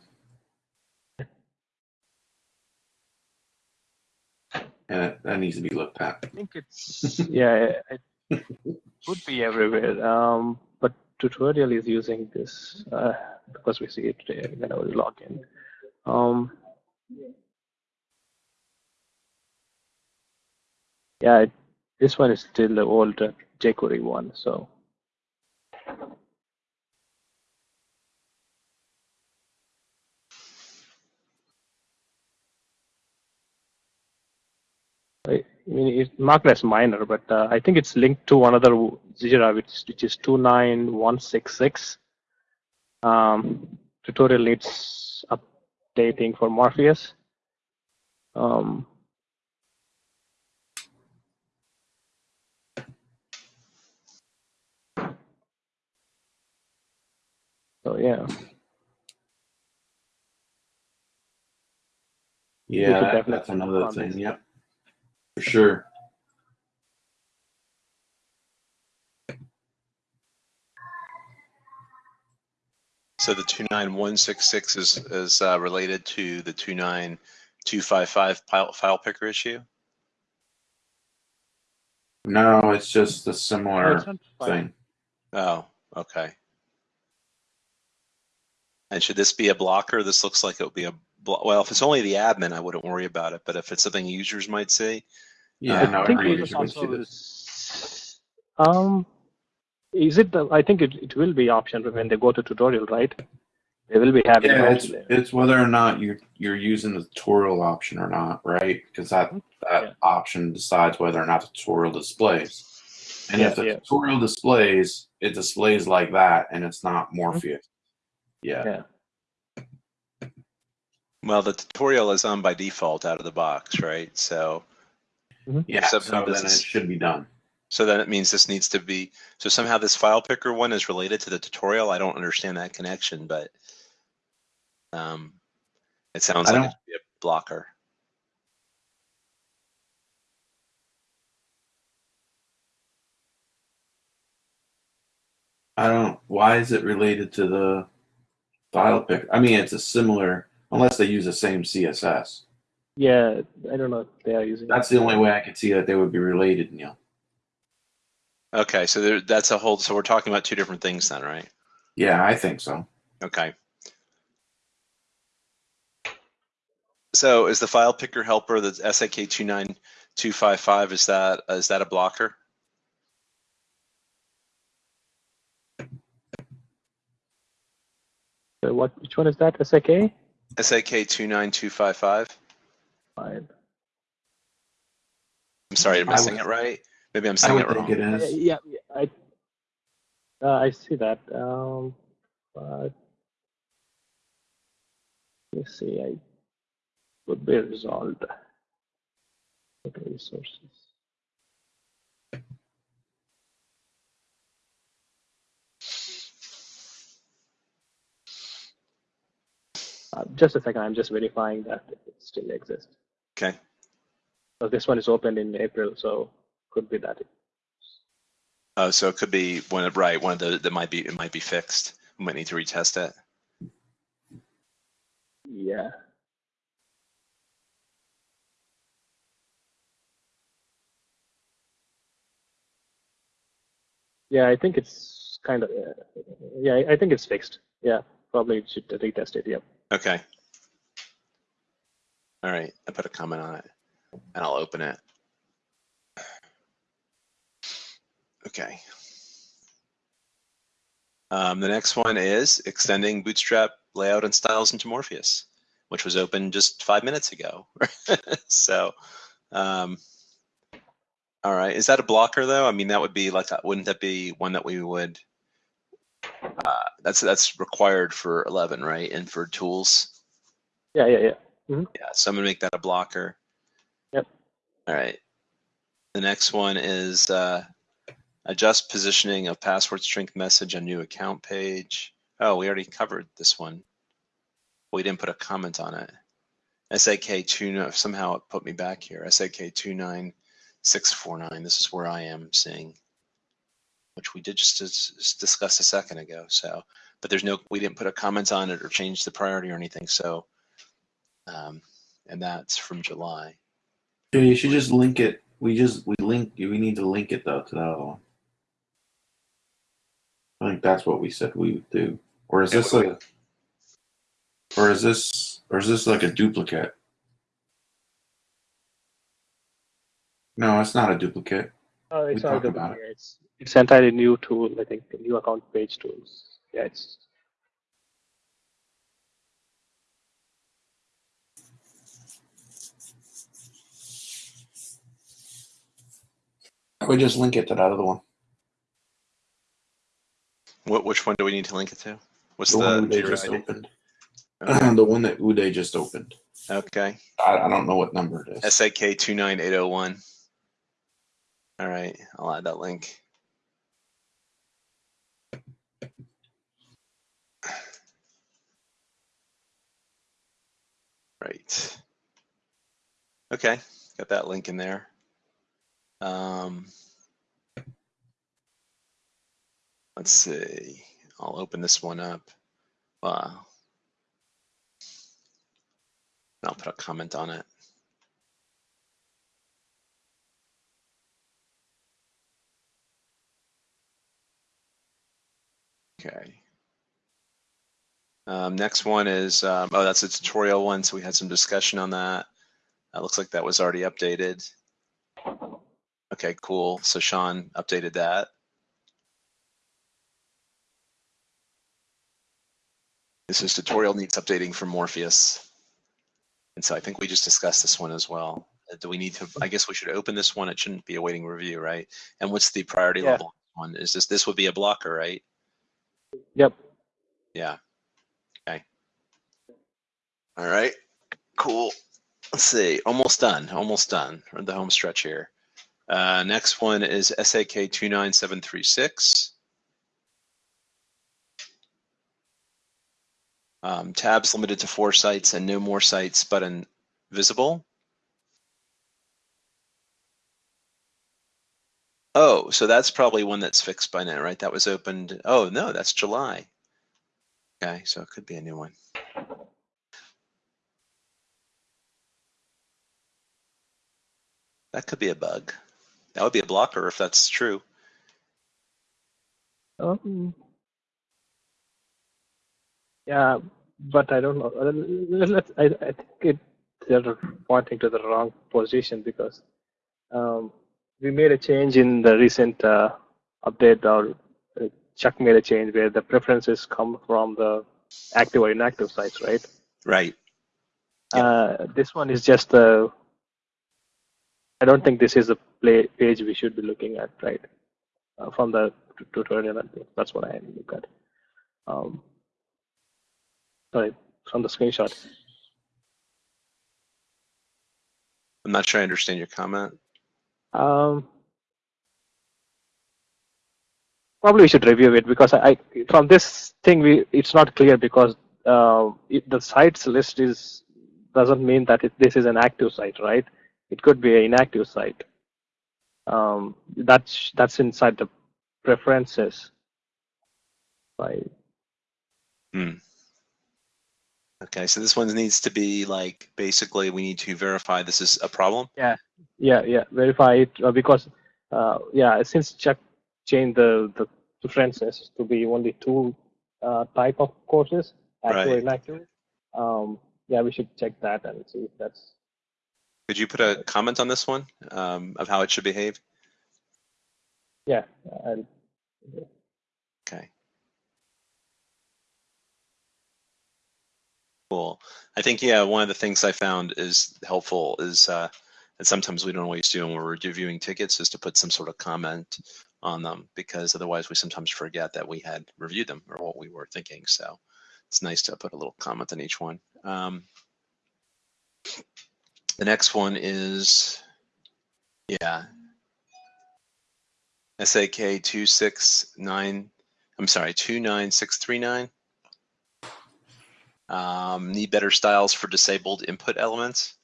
Speaker 4: And that, that needs to be looked at.
Speaker 2: I think it's yeah, it could be everywhere. Um, but tutorial is using this uh, because we see it uh, whenever we log in. Um, yeah, it, this one is still the old jQuery one. So I mean, it's marked as minor, but uh, I think it's linked to another Jira, which, which is 29166. Um, tutorial needs updating for Morpheus. Um, so yeah,
Speaker 4: Yeah, that, that's another
Speaker 2: work
Speaker 4: thing. Yep. For sure.
Speaker 1: So the 29166 is, is uh, related to the 29255 file, file picker issue?
Speaker 4: No, it's just a similar
Speaker 2: it's
Speaker 4: thing.
Speaker 1: Oh, okay. And should this be a blocker? This looks like it would be a, blo- well, if it's only the admin, I wouldn't worry about it. But if it's something users might see,
Speaker 4: Yeah,
Speaker 1: I
Speaker 4: no,
Speaker 2: I think
Speaker 4: every
Speaker 2: it was
Speaker 4: see
Speaker 2: also
Speaker 4: this.
Speaker 2: um, is it? The, I think it, it will be option when they go to tutorial, right? They will be having
Speaker 4: Yeah, it's, it's whether or not you're you're using the tutorial option or not, right? Because that that
Speaker 2: Yeah.
Speaker 4: option decides whether or not the tutorial displays. And
Speaker 2: Yeah,
Speaker 4: if the
Speaker 2: yeah.
Speaker 4: tutorial displays, it displays like that, and it's not Morpheus. Yeah.
Speaker 2: Yeah.
Speaker 1: Well, the tutorial is on by default out of the box, right? So,
Speaker 4: Yeah.
Speaker 1: So
Speaker 4: So,
Speaker 1: this
Speaker 4: then
Speaker 1: is-
Speaker 4: it should be done.
Speaker 1: so then it means this needs to be. So somehow this file picker one is related to the tutorial. I don't understand that connection, but um, it sounds
Speaker 4: I
Speaker 1: like it should be a blocker.
Speaker 4: I don't. Why is it related to the file pick? I mean, it's a similar, unless they use the same CSS.
Speaker 2: Yeah, I don't know if they are using.
Speaker 4: That's the only way I could see that they would be related, Neil.
Speaker 1: Okay, so there, that's a whole. So we're talking about two different things then, right?
Speaker 4: Yeah, I think so.
Speaker 1: Okay. So is the file picker helper that's SAK two nine two five five? Is that is that a blocker?
Speaker 2: So what? Which one is that? SAK.
Speaker 1: SAK two nine two five five.
Speaker 2: Fine.
Speaker 1: I'm sorry, am I
Speaker 4: I
Speaker 1: saying it right? Maybe I'm
Speaker 4: I
Speaker 1: saying
Speaker 4: would
Speaker 1: it wrong.
Speaker 4: it
Speaker 2: Yeah, yeah, yeah, I. Uh, I see that. Um, but let's see. I would be resolved. Okay, resources. Uh, just a second. I'm just verifying that it still exists.
Speaker 1: Okay.
Speaker 2: So this one is opened in April, so could be that.
Speaker 1: Oh, so it could be one of right. One of the that might be it might be fixed. We might need to retest it.
Speaker 2: Yeah. Yeah, I think it's kind of, uh, yeah, I- I think it's fixed. Yeah, probably should retest it. Yeah.
Speaker 1: Okay. All right. I put a comment on it, and I'll open it. Okay. Um, the next one is extending Bootstrap layout and styles into Morpheus, which was open just five minutes ago. so, um, all right. Is that a blocker though? I mean, that would be like, wouldn't that be one that we would? Uh, that's that's required for 11, right? And for tools.
Speaker 2: Yeah, yeah, yeah.
Speaker 1: Yeah, so I'm gonna make that a blocker.
Speaker 2: Yep.
Speaker 1: All right. The next one is uh, adjust positioning of password strength message on new account page. Oh, we already covered this one. We didn't put a comment on it. SAK two somehow it put me back here. SAK two nine six four nine. This is where I am seeing, which we did just discuss a second ago. So, but there's no, we didn't put a comment on it or change the priority or anything. So um, and that's from July.
Speaker 4: Yeah, you should just link it. We just we link. We need to link it though to that other one. I think that's what we said we would do. Or is this
Speaker 1: we-
Speaker 4: a? Or is this? Or is this like a duplicate? No, it's not a duplicate.
Speaker 2: Oh, it's
Speaker 4: We
Speaker 2: not
Speaker 4: talked
Speaker 2: good.
Speaker 4: about it.
Speaker 2: It's it's entirely new tool. I think new account page tools. Yeah, it's
Speaker 4: I would just link it to that other one.
Speaker 1: What, which one do we need to link it to? What's
Speaker 4: The
Speaker 1: the,
Speaker 4: one they just
Speaker 1: ID?
Speaker 4: opened.
Speaker 1: Okay.
Speaker 4: the one that Uday just opened.
Speaker 1: Okay.
Speaker 4: I, I don't know what number it is.
Speaker 1: SAK two nine eight zero one. All right, I'll add that link. Right. Okay, got that link in there. Um, let's see. I'll open this one up. Wow. I'll put a comment on it. Okay. Um, next one is, um, oh, that's a tutorial one. So we had some discussion on that. That looks like that was already updated. Okay, cool. So Sean updated that. This is tutorial needs updating for Morpheus. And so I think we just discussed this one as well. do we need to, I guess we should open this one. It shouldn't be awaiting review, right? And what's the priority
Speaker 2: Yeah.
Speaker 1: level one? Is this, this would be a blocker, right?
Speaker 2: Yep.
Speaker 1: Yeah. All right. Cool. Let's see. Almost done. Almost done. We're the home stretch here. Uh, next one is SAK 29736. Um, tabs limited to four sites and no more sites button visible. Oh, so that's probably one that's fixed by now, right? That was opened. Oh, no, that's July. Okay, so it could be a new one. That could be a bug. That would be a blocker if that's true.
Speaker 2: Um, yeah, but I don't know. Uh, let- I, I think it, they're pointing to the wrong position because um, we made a change in the recent uh, update, or uh, Chuck made a change where the preferences come from the active or inactive sites, right?
Speaker 1: Right.
Speaker 2: Uh, this one is just a. I don't think this is a play page we should be looking at, right? Uh, from the tutorial, that's what I look at. Um, sorry, from the screenshot.
Speaker 1: I'm not sure I understand your comment.
Speaker 2: Um, probably we should review it because I, I from this thing we it's not clear because uh, it, the sites list is doesn't mean that it, this is an active site, right? It could be an inactive site. Um, that's that's inside the preferences. Right.
Speaker 1: Okay, so this one needs to be like basically we need to verify this is a problem.
Speaker 2: Yeah, yeah. Yeah. Verify it uh, because uh, yeah, since Chuck changed the the preferences to be only two uh, type of courses, active
Speaker 1: Right.
Speaker 2: and inactive. Um, yeah, we should check that and see if that's
Speaker 1: Could you put a comment on this one um, of how it should behave?
Speaker 2: yeah. And
Speaker 1: Okay. Cool. I think yeah, one of the things I found is helpful is uh, and sometimes we don't always do when we're reviewing tickets is to put some sort of comment on them because otherwise we sometimes forget that we had reviewed them or what we were thinking. So it's nice to put a little comment on each one. Um, the next one is yeah. SAK two six nine I'm sorry, 29639. Um, need better styles for disabled input elements.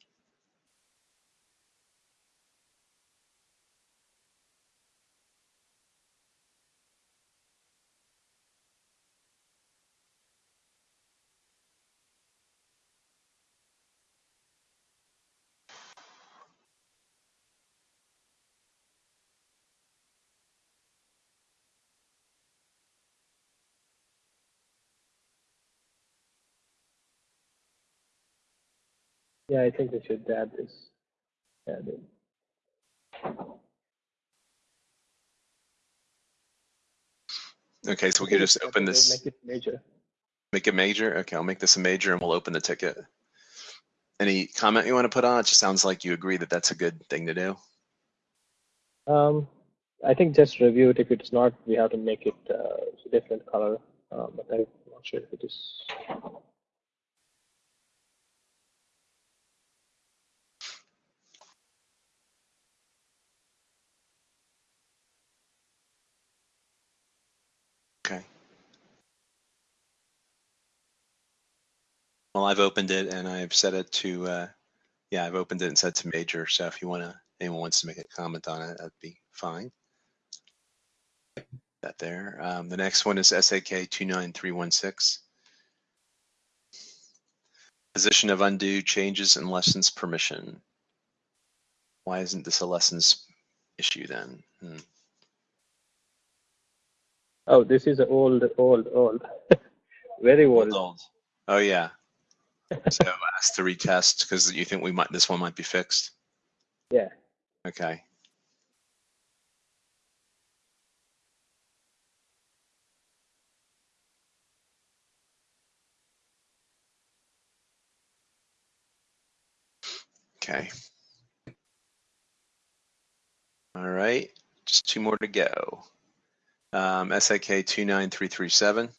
Speaker 2: Yeah, I think we should add this. Add it.
Speaker 1: Okay, so we can just open this,
Speaker 2: Make it major.
Speaker 1: make it major. Okay, I'll make this a major and we'll open the ticket. Any comment you want to put on? It just sounds like you agree that that's a good thing to do.
Speaker 2: Um, I think just review it. If it's not, we have to make it uh, a different color. Uh, but I'm not sure if it is.
Speaker 1: Okay. Well, I've opened it and I've set it to, uh, yeah, I've opened it and set to major. So if you want to, anyone wants to make a comment on it, that'd be fine. That there. Um, the next one is SAK 29316. Position of undo changes in lessons permission. Why isn't this a lessons issue then? Hmm.
Speaker 2: Oh, this is old, old, old. Very old.
Speaker 1: Old. Oh yeah. So ask to retest because you think we might this one might be fixed.
Speaker 2: Yeah.
Speaker 1: Okay. Okay. All right, just two more to go. Um, SAK 29337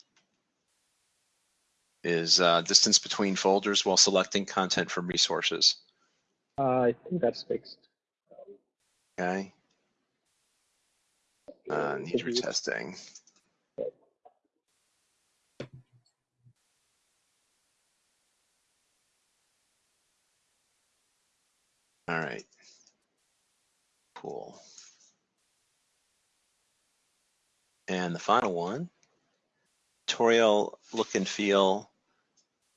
Speaker 1: is uh, distance between folders while selecting content from resources.
Speaker 2: Uh, I think that's fixed.
Speaker 1: Okay. Uh, needs retesting. All right. Cool. And the final one, tutorial look and feel.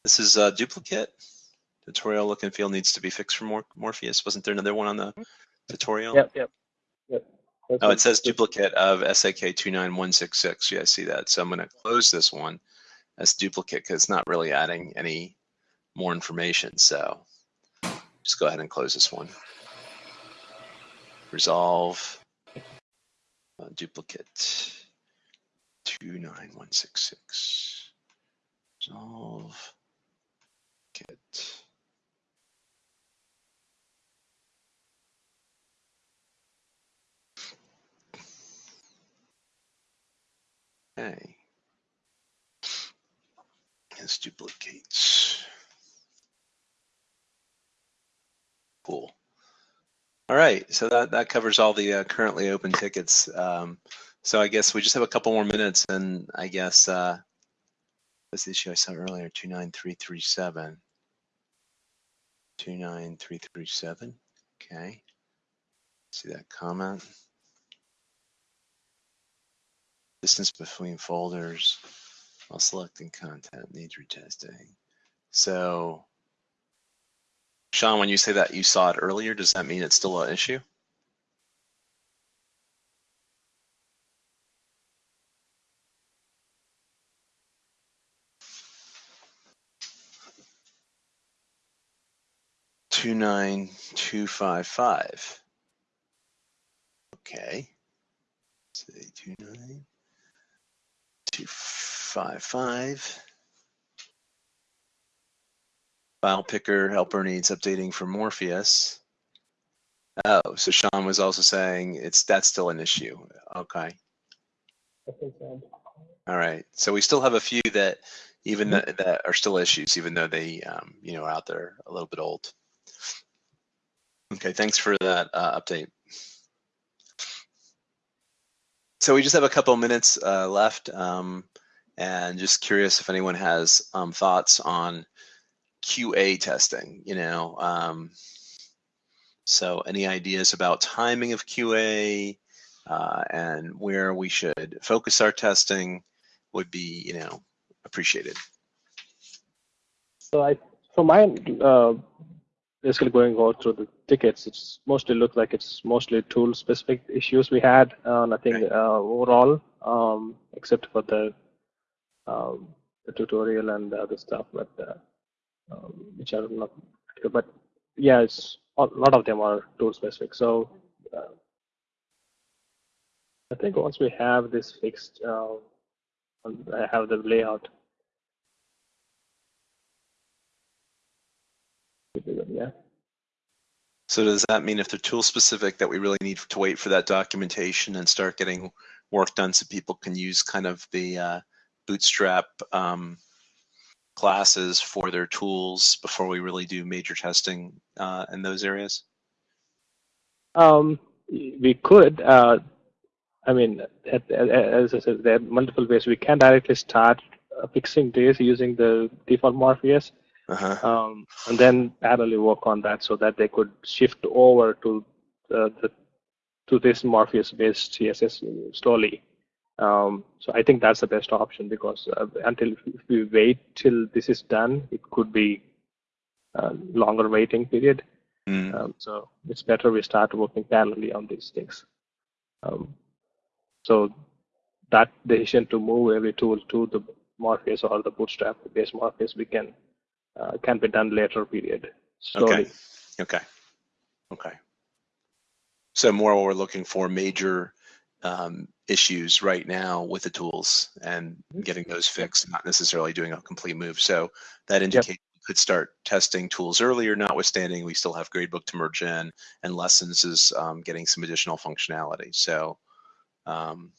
Speaker 1: This is a duplicate. Tutorial look and feel needs to be fixed for Mor- Morpheus. Wasn't there another one on the tutorial?
Speaker 2: Yep, yep, yep. That's
Speaker 1: Oh, it says duplicate of SAK 29166. Yeah, I see that. So I'm going to close this one as duplicate because it's not really adding any more information. So just go ahead and close this one. Resolve uh, duplicate 29166. Resolve get. Okay. Let's duplicate. Cool. All right, so that, that covers all the uh, currently open tickets. Um, so I guess we just have a couple more minutes and I guess, uh, the issue I saw earlier, 29337. 29337, okay. See that comment? Distance between folders while selecting content needs retesting. So, Sean, when you say that you saw it earlier, does that mean it's still an issue? Two nine two five five. Okay. Say two nine two five five. File picker helper needs updating for Morpheus. Oh, so Sean was also saying it's that's still an issue. Okay. All right. So we still have a few that even that, that are still issues, even though they, um, you know, are out there a little bit old. Okay. Thanks for that uh, update. So we just have a couple minutes uh, left, um, and just curious if anyone has um, thoughts on QA testing. You know, um, so any ideas about timing of QA uh, and where we should focus our testing would be, you know, appreciated.
Speaker 2: So I, so my uh, basically going all through the tickets, it's mostly looked like it's mostly tool specific issues we had. Uh, nothing uh, overall, um, except for the, um, the tutorial and the other stuff, but uh, um, which are not. But yeah, it's a lot of them are tool specific. So uh, I think once we have this fixed, uh, I have the layout. Yeah.
Speaker 1: So does that mean if they're tool specific that we really need to wait for that documentation and start getting work done so people can use kind of the uh, bootstrap um, classes for their tools before we really do major testing uh, in those areas?
Speaker 2: Um, we could. Uh, I mean, at, at, as I said, there are multiple ways. We can directly start uh, fixing this using the default Morpheus,
Speaker 1: Uh-huh.
Speaker 2: um, and then parallelly work on that so that they could shift over to the, the to this Morpheus-based CSS slowly. Um, so I think that's the best option because uh, until if we wait till this is done, it could be a longer waiting period.
Speaker 1: Mm.
Speaker 2: Um, so it's better we start working parallelly on these things. Um, so that decision to move every tool to the Morpheus or the Bootstrap based Morpheus, we can uh, can be done later period slowly.
Speaker 1: Okay. Okay. Okay. So more we're looking for major um, issues right now with the tools and getting those fixed, not necessarily doing a complete move. So that indicates we could start testing tools earlier, notwithstanding we still have gradebook to merge in, and lessons is um, getting some additional functionality. So, um,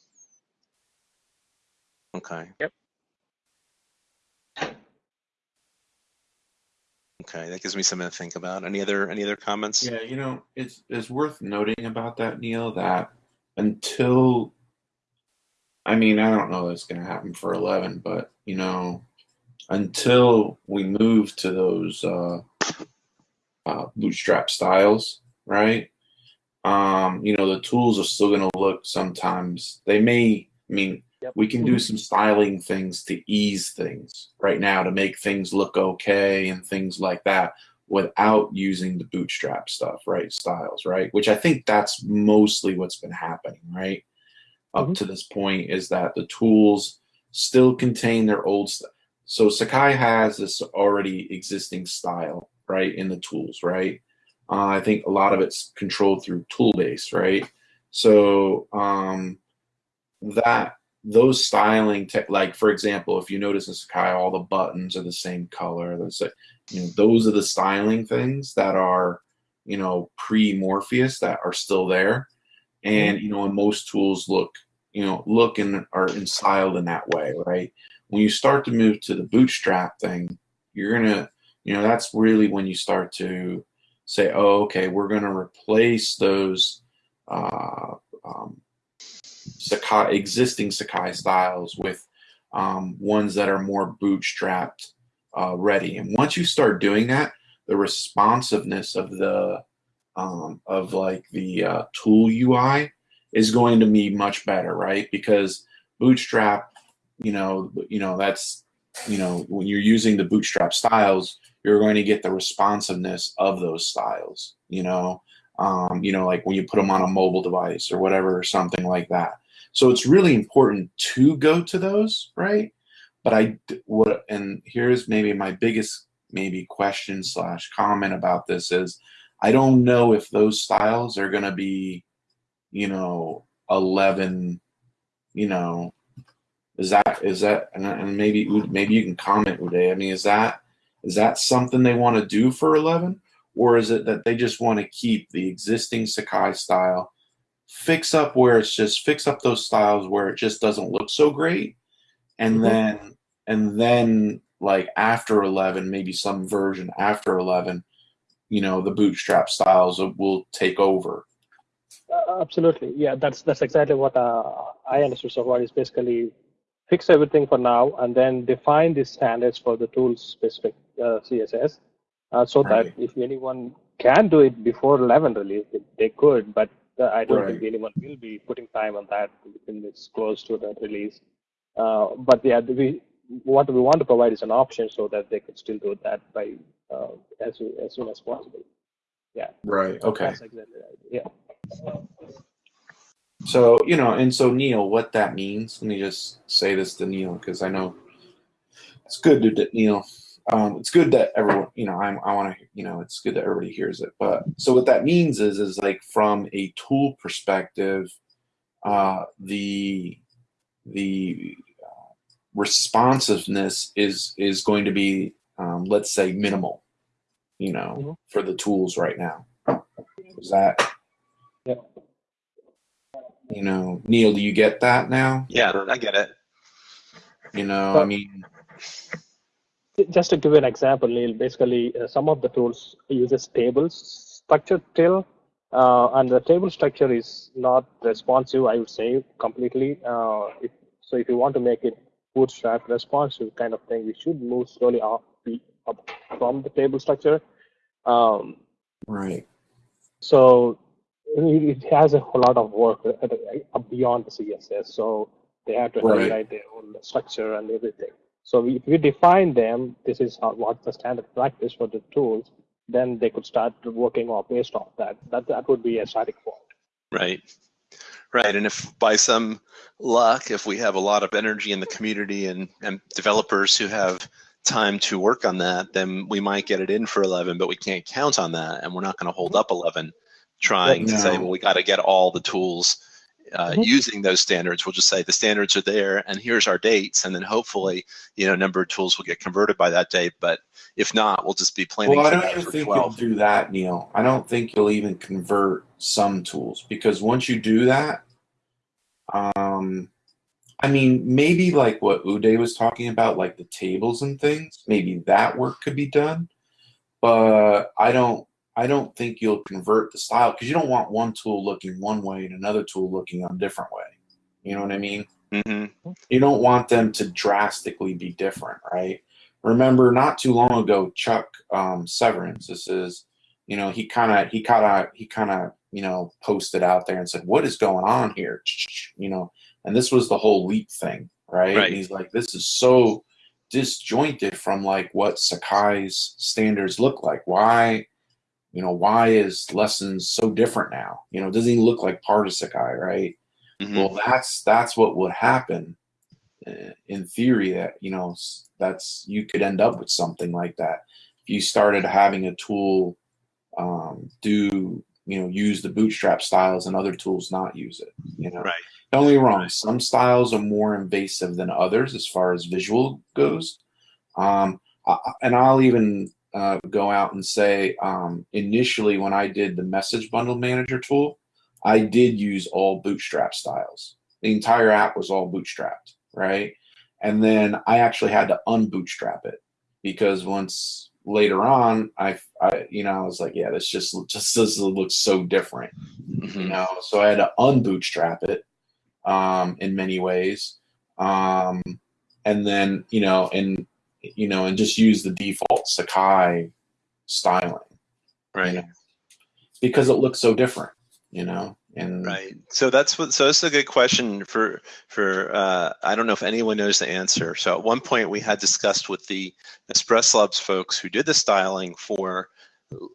Speaker 1: okay.
Speaker 2: Yep.
Speaker 1: Okay, that gives me something to think about. Any other any other comments?
Speaker 4: Yeah, you know, it's it's worth noting about that, Neil, that until I mean, I don't know that's going to happen for 11, but you know, until we move to those uh, uh, bootstrap styles, right? Um, you know, the tools are still going to look sometimes. They may. I mean,
Speaker 2: Yep.
Speaker 4: we can do some styling things to ease things right now to make things look okay and things like that without using the bootstrap stuff, right? Styles, right? Which I think that's mostly what's been happening, right? Up
Speaker 2: Mhm.
Speaker 4: to this point is that the tools still contain their old stuff. So Sakai has this already existing style, right, in the tools, right? Uh, I think a lot of it's controlled through tool base, right? So um, that those styling tech, like for example, if you notice in Sakai, all the buttons are the same color. That's it. You know, those are the styling things that are, you know, pre-Morpheus that are still there, and you know, and most tools look, you know, look and are styled in that way, right? When you start to move to the Bootstrap thing, you're gonna, you know, that's really when you start to say, oh, okay, we're gonna replace those. Uh, um, Sakai existing Sakai styles with um, ones that are more bootstrapped uh, ready. And once you start doing that, the responsiveness of the um, of like the uh, tool UI is going to be much better, right? Because Bootstrap, you know, you know that's you know when you're using the Bootstrap styles, you're going to get the responsiveness of those styles. You know, um, you know, like when you put them on a mobile device or whatever, or something like that. So it's really important to go to those, right? But I what, and here's maybe my biggest maybe question slash comment about this is, I don't know if those styles are going to be, you know, eleven, you know, is that is that and, maybe maybe you can comment Uday. I mean, is that is that something they want to do for eleven? or is it that they just want to keep the existing Sakai style, fix up where it's just fix up those styles where it just doesn't look so great, and
Speaker 2: Mhm.
Speaker 4: then and then like after eleven, maybe some version after eleven, you know, the bootstrap styles will take over.
Speaker 2: Uh, absolutely, yeah. That's that's exactly what uh, I understood so far. Is basically fix everything for now, and then define the standards for the tool specific uh, CSS, uh, so
Speaker 4: Right.
Speaker 2: that if anyone can do it before 11 release, they- could. But I don't think anyone will be putting time on that when it's close to the release. Uh, but yeah, we what we want to provide is an option so that they could still do that by uh, as as soon as possible. Yeah.
Speaker 4: Right. Okay.
Speaker 2: That's exactly right. Yeah.
Speaker 4: So, you know, and so Neil, what that means, let me just say this to Neil because I know it's good to Neil. Um, it's good that everyone, you know, I, I want to, you know, it's good that everybody hears it. But so what that means is, is like from a tool perspective, uh, the the uh, responsiveness is is going to be, um, let's say, minimal, you know,
Speaker 2: Mhm.
Speaker 4: for the tools right now. Is that?
Speaker 2: Yeah.
Speaker 4: You know, Neil, do you get that now?
Speaker 1: Yeah, I get it.
Speaker 4: You know, I mean,
Speaker 2: Just to give you an example, Neil, basically uh, some of the tools uses tables structure still, uh, and the table structure is not responsive, I would say, completely. Uh, if, so if you want to make it bootstrap responsive kind of thing, we should move slowly up, up from the table structure. Um,
Speaker 4: right.
Speaker 2: so it, has a whole lot of work uh, beyond the CSS. So they have to
Speaker 4: Right.
Speaker 2: rewrite their own structure and everything. So we- if we define them, this is how, what's the standard practice for the tools, then they could start working off based off that. That that would be a starting point.
Speaker 1: Right. Right. And if by some luck, if we have a lot of energy in the community and, and developers who have time to work on that, then we might get it in for 11, but we can't count on that. And we're not going to hold up 11 trying to say, well, we got to get all the tools uh,
Speaker 2: Mhm.
Speaker 1: using those standards. We'll just say the standards are there, and here's our dates, and then hopefully, you know, number of tools will get converted by that date. But if not, we'll just be planning
Speaker 4: Well, I don't even think
Speaker 1: 12.
Speaker 4: you'll do that, Neil. I don't think you'll even convert some tools because once you do that, um, I mean, maybe like what Uday was talking about, like the tables and things, maybe that work could be done. But I don't, I don't think you'll convert the style because you don't want one tool looking one way and another tool looking a different way. You know what I mean?
Speaker 1: hmm
Speaker 4: you don't want them to drastically be different, right? Remember, not too long ago, Chuck um, Severance. This is, you know, he kind of, he kind of, he kind of, you know, posted out there and said, "What is going on here?" You know, and this was the whole leap thing, right?
Speaker 1: Right.
Speaker 4: And he's like, "This is so disjointed from like what Sakai's standards look like. Why, you know, why is lessons so different now? You know, doesn't even look like part of Sakai, right?"
Speaker 1: hmm
Speaker 4: well that's that's what would happen uh, in theory that you know that's you could end up with something like that if you started having a tool um, do you know use the bootstrap styles and other tools not use it you know
Speaker 1: Right.
Speaker 4: don't get me wrong some styles are more invasive than others as far as visual goes um, I, and i'll even uh, go out and say um, initially when i did the message bundle manager tool I did use all bootstrap styles. The entire app was all bootstrapped, right? And then I actually had to unbootstrap it because once later on, I, I you know, I was like, yeah, this just just this looks so different, you
Speaker 1: hmm
Speaker 4: know. So I had to unbootstrap it um, in many ways, um, and then you know, and you know, and just use the default Sakai styling
Speaker 1: Right.
Speaker 4: you know, because it looks so different, you know. And
Speaker 1: Right. So that's what. So that's a good question for for. Uh, I don't know if anyone knows the answer. So at one point we had discussed with the Express Labs folks who did the styling for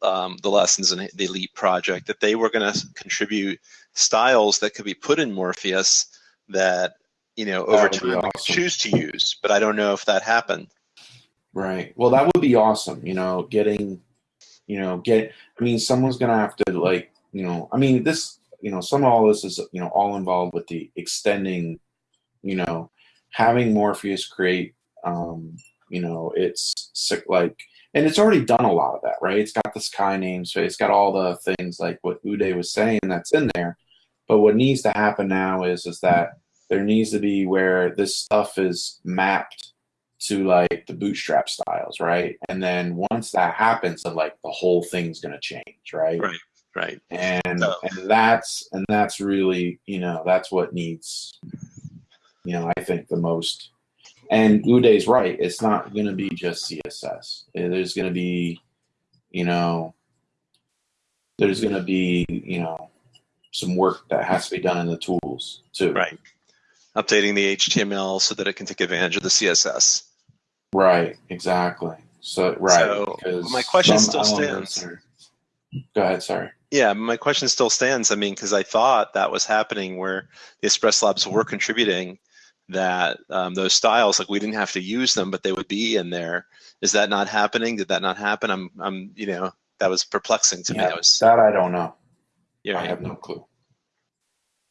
Speaker 1: um, the lessons in the Elite project that they were going to contribute styles that could be put in Morpheus that you know over time
Speaker 4: awesome.
Speaker 1: choose to use. But I don't know if that happened.
Speaker 4: Right. Well, that would be awesome. You know, getting, you know, get. I mean, someone's gonna have to like, you know, I mean, this, you know, some of all this is, you know, all involved with the extending, you know, having Morpheus create, um, you know, it's sick like, and it's already done a lot of that, right? It's got the Sakai names, so it's got all the things like what Uday was saying that's in there. But what needs to happen now is, is that there needs to be where this stuff is mapped to like the bootstrap styles, right? And then once that happens, then like the whole thing's gonna change, right?
Speaker 1: Right. Right.
Speaker 4: And
Speaker 1: So-
Speaker 4: and that's and that's really you know that's what needs, you know, I think the most. And Uday's right; it's not gonna be just CSS. Eh, There's gonna be, you know, there's gonna be you know some work that has to be done in the tools too.
Speaker 1: Right. Updating the HTML so that it can take advantage of the CSS.
Speaker 4: Right, exactly. So right,
Speaker 1: So,
Speaker 4: because
Speaker 1: my question still stands.
Speaker 4: are- Go ahead. Sorry.
Speaker 1: Yeah, my question still stands. I mean, because I thought that was happening where the Express Labs were contributing that um, those styles, like we didn't have to use them, but they would be in there. Is that not happening? Did that not happen? I'm, I'm, you know, that was perplexing to me.
Speaker 4: Yeah,
Speaker 1: I was,
Speaker 4: that I don't know.
Speaker 1: yeah.
Speaker 4: I have no clue.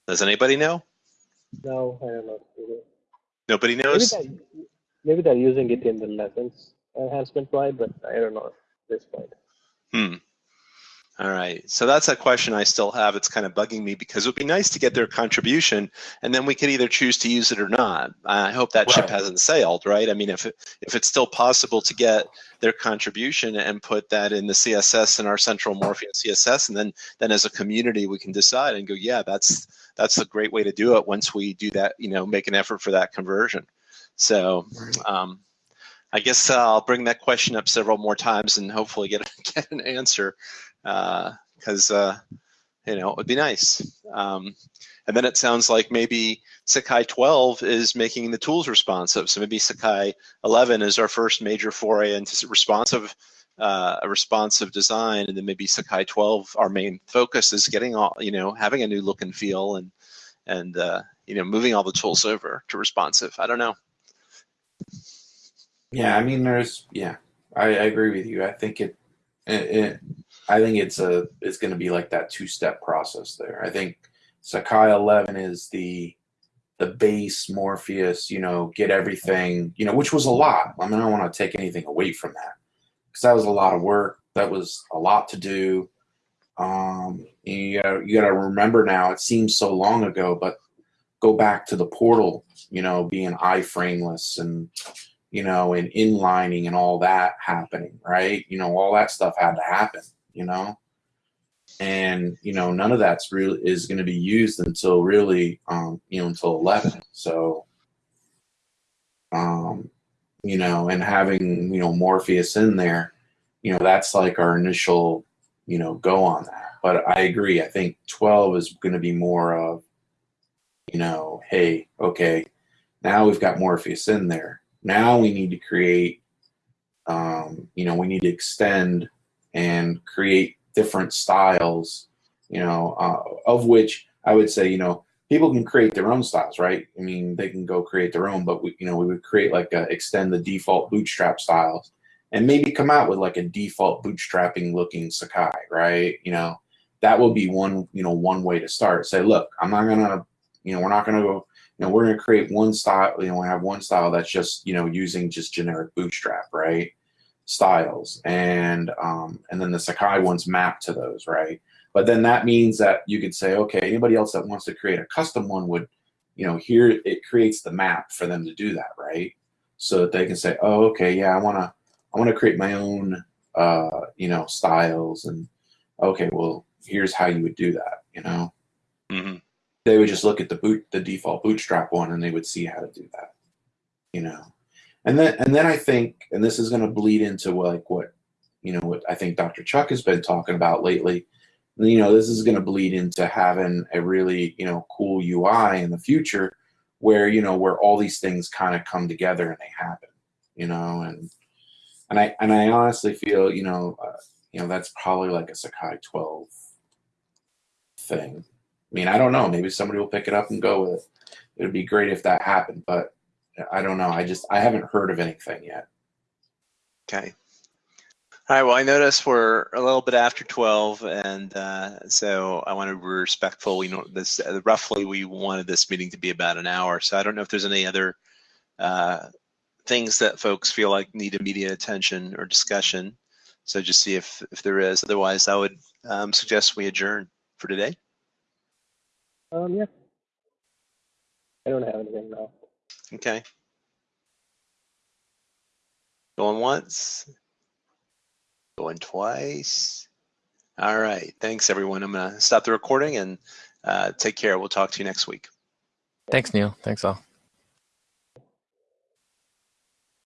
Speaker 1: Does anybody know?
Speaker 2: No, I don't know.
Speaker 1: Nobody
Speaker 2: Maybe
Speaker 1: knows.
Speaker 2: They're, maybe they're using it in the lessons enhancement wide, but I don't know at this point.
Speaker 1: Hmm. All right. So that's a question I still have. It's kind of bugging me because it would be nice to get their contribution, and then we could either choose to use it or not. I hope that ship hasn't sailed, right? I mean, if it, if it's still possible to get their contribution and put that in the CSS in our central Morpheus CSS, and then then as a community we can decide and go, yeah, that's that's a great way to do it. Once we do that, you know, make an effort for that conversion. So. Um, I guess I'll bring that question up several more times and hopefully get get an answer because uh, you know it would be nice. Um, and then it sounds like maybe Sakai 12 is making the tools responsive. So maybe Sakai 11 is our first major foray into responsive uh, a responsive design, and then maybe Sakai 12, our main focus is getting all you know having a new look and feel and and uh, you know moving all the tools over to responsive. I don't know.
Speaker 4: Yeah, I mean, there's yeah, I, I agree with you. I think it, it, it I think it's a it's going to be like that two step process there. I think Sakai 11 is the the base Morpheus, you know, get everything, you know, which was a lot. I mean, I don't want to take anything away from that because that was a lot of work. That was a lot to do. Um, you gotta, you got to remember now. It seems so long ago, but go back to the portal, you know, being iframeless and you know, and inlining and all that happening, right? You know, all that stuff had to happen, you know? And you know none of that's really is going to be used until really um, you know until 11 so um, you know and having you know morpheus in there you know that's like our initial you know go on that. But i agree i think 12 is going to be more of you know hey okay now we've got morpheus in there now we need to create um, you know we need to extend and create different styles, you know, uh, of which I would say, you know, people can create their own styles, right? I mean, they can go create their own, but we, you know, we would create like a, extend the default bootstrap styles and maybe come out with like a default bootstrapping looking Sakai, right? You know, that would be one, you know, one way to start. Say, look, I'm not gonna, you know, we're not gonna go, know, we're gonna create one style, you know, we have one style that's just, you know, using just generic bootstrap, right? styles and um, and then the Sakai ones map to those, right? But then that means that you could say, okay, anybody else that wants to create a custom one would, you know, here it creates the map for them to do that, right? So that they can say, oh, okay, yeah, I wanna I wanna create my own uh, you know, styles and okay, well, here's how you would do that, you know.
Speaker 1: Mm-hmm.
Speaker 4: They would just look at the boot the default bootstrap one and they would see how to do that, you know and then and then I think, and this is going to bleed into like what you know what I think Dr. Chuck has been talking about lately. You know, this is going to bleed into having a really you know cool UI in the future, where you know where all these things kind of come together and they happen. You know, and and I and I honestly feel you know uh, you know that's probably like a Sakai 12 thing. I mean, I don't know. Maybe somebody will pick it up and go with it. It would be great if that happened, but I don't know. I just I haven't heard of anything yet.
Speaker 1: Okay. All right. Well, I notice we're a little bit after 12, and uh, so I want to be respectful. We know this uh, roughly. We wanted this meeting to be about an hour, so I don't know if there's any other uh, things that folks feel like need immediate attention or discussion. So just see if if there is. Otherwise, I would um, suggest we adjourn for today.
Speaker 2: Um, yeah. I don't have anything now.
Speaker 1: Okay. Going once. Going twice. All right. Thanks, everyone. I'm going to stop the recording and uh, take care. We'll talk to you next week.
Speaker 3: Thanks, Neil. Thanks all.